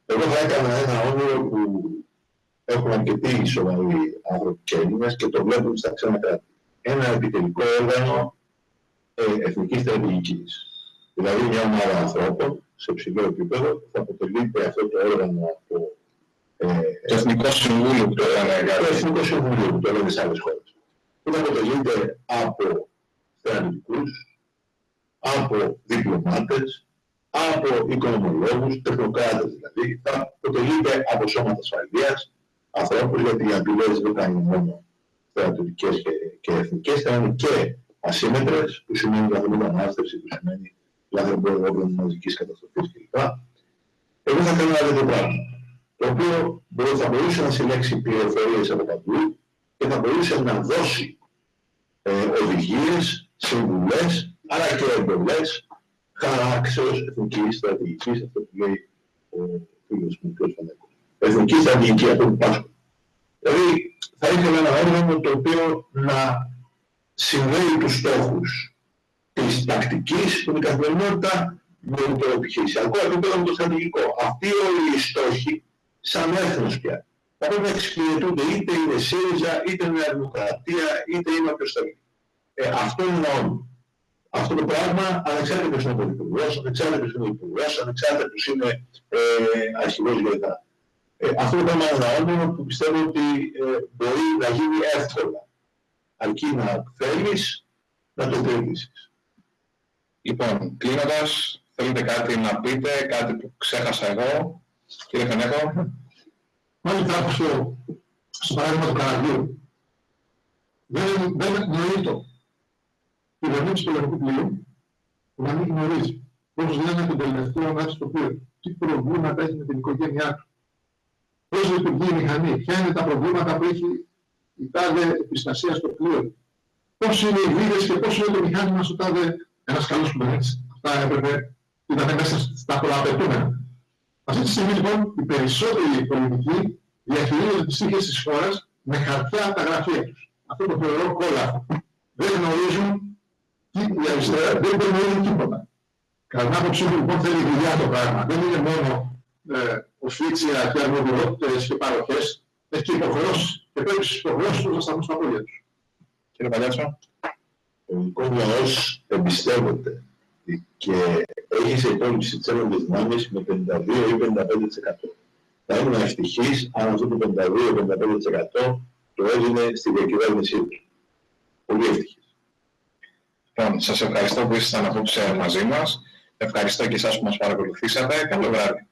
Εγώ θα έκανα ένα όνειρο που έχουν αρκετοί σοβαροί άνθρωποι και Έλληνες και το βλέπουν στα ξένα κράτη. Ένα επιτελικό όργανο ε, εθνικής στρατηγικής. Δηλαδή μια ομάδα ανθρώπων σε ψηλό επίπεδο θα αποτελείται αυτό το όργανο από ε, το Εθνικό Συμβούλιο που το λένε Το Εθνικό Συμβούλιο που το λένε σε άλλες χώρες. Που θα αποτελείται από στρατηγικούς, από διπλωμάτες, από οικονομολόγους, τεχνοκράτες δηλαδή, θα αποτελείται από σώματα ασφαλείας, ανθρώπους, γιατί οι απειλές δεν ήταν μόνο στρατιωτικές και, και εθνικές, ήταν και ασύμετρες, που σημαίνει λαθρομετανάστευση, που σημαίνει λαθρεμπόριο όπλων μαζικής καταστροφής κλπ. Εγώ θα κάνω ένα τέτοιο πράγμα, το οποίο θα μπορούσε να συλλέξει πληροφορίες από παντού και θα μπορούσε να δώσει ε, οδηγίες, συμβουλές, αλλά και εντολές χαράξεως εθνικής στρατηγικής, αυτό που λέει ο φίλος μου, ο κ. Φανέκος εθνικής στρατηγικής αυτό που πάσχω. Δηλαδή θα ήθελα ένα όργανο το οποίο να συνδέει τους στόχους της τακτικής, την καθημερινότητα με το επιχειρησιακό επίπεδο με το στρατηγικό. Αυτοί όλοι οι στόχοι, σαν έθνος πια, θα πρέπει να εξυπηρετούνται είτε είναι ΣΥΡΙΖΑ, είτε είναι Δημοκρατία, είτε είναι όποιος θέλει. Ε, αυτό είναι όλο. Αυτό το πράγμα, ανεξάρτητα ποιος είναι ο πολιτικός, ανεξάρτητα ποιος είναι ο υπουργός, ανεξάρτητα ποιος είναι ε, αρχηγός γεωργά. Ε, αυτό ήταν ένα όνειρο που πιστεύω ότι ε, μπορεί να γίνει εύκολα. Αρκεί να θέλεις να το κρατήσεις. Λοιπόν, κλείνοντας, θέλετε κάτι να πείτε, κάτι που ξέχασα εγώ, κύριε Φενέκο. Μάλιστα, από στο, στο παράδειγμα του καραβιού. Δεν, δεν νοείται η κυβερνήτη του λαϊκού πλοίου που να μην γνωρίζει πώς λένε τον τελευταίο να στο πλοίο, τι προβλήματα έχει με την οικογένειά του πώς λειτουργεί η μηχανή, ποια είναι τα προβλήματα που έχει η τάδε επιστασία στο πλοίο, πώς είναι οι βίδες και πώς είναι το μηχάνημα στο τάδε ένας καλός κουμπερνίτης. Αυτά έπρεπε, ήταν μέσα στα προαπαιτούμενα. Αυτή τη στιγμή λοιπόν οι περισσότεροι πολιτικοί διαχειρίζονται τις τύχες της χώρας με χαρτιά από τα γραφεία τους. Αυτό το θεωρώ κόλλα. Δεν γνωρίζουν τι η αριστερά, δεν γνωρίζουν τίποτα. Κατά την άποψή μου λοιπόν θέλει δουλειά το πράγμα. Δεν είναι μόνο ε, οφίτσια και αρμοδιότητες και παροχές, έχει και υποχρεώσεις και πρέπει στις υποχρεώσεις τους να σταθούν στα πόδια τους. Κύριε Παλιάτσο. Ο ελληνικός λαός εμπιστεύεται και έχει σε υπόλοιψη τις ένοπλες δυνάμεις με 52 ή 55%. Θα ήμουν ευτυχής αν αυτό το 52-55% το έδινε στη διακυβέρνησή τους. Πολύ ευτυχής. Λοιπόν, σας ευχαριστώ που ήσασταν απόψε μαζί μας. Ευχαριστώ και εσάς που μας παρακολουθήσατε. Καλό βράδυ.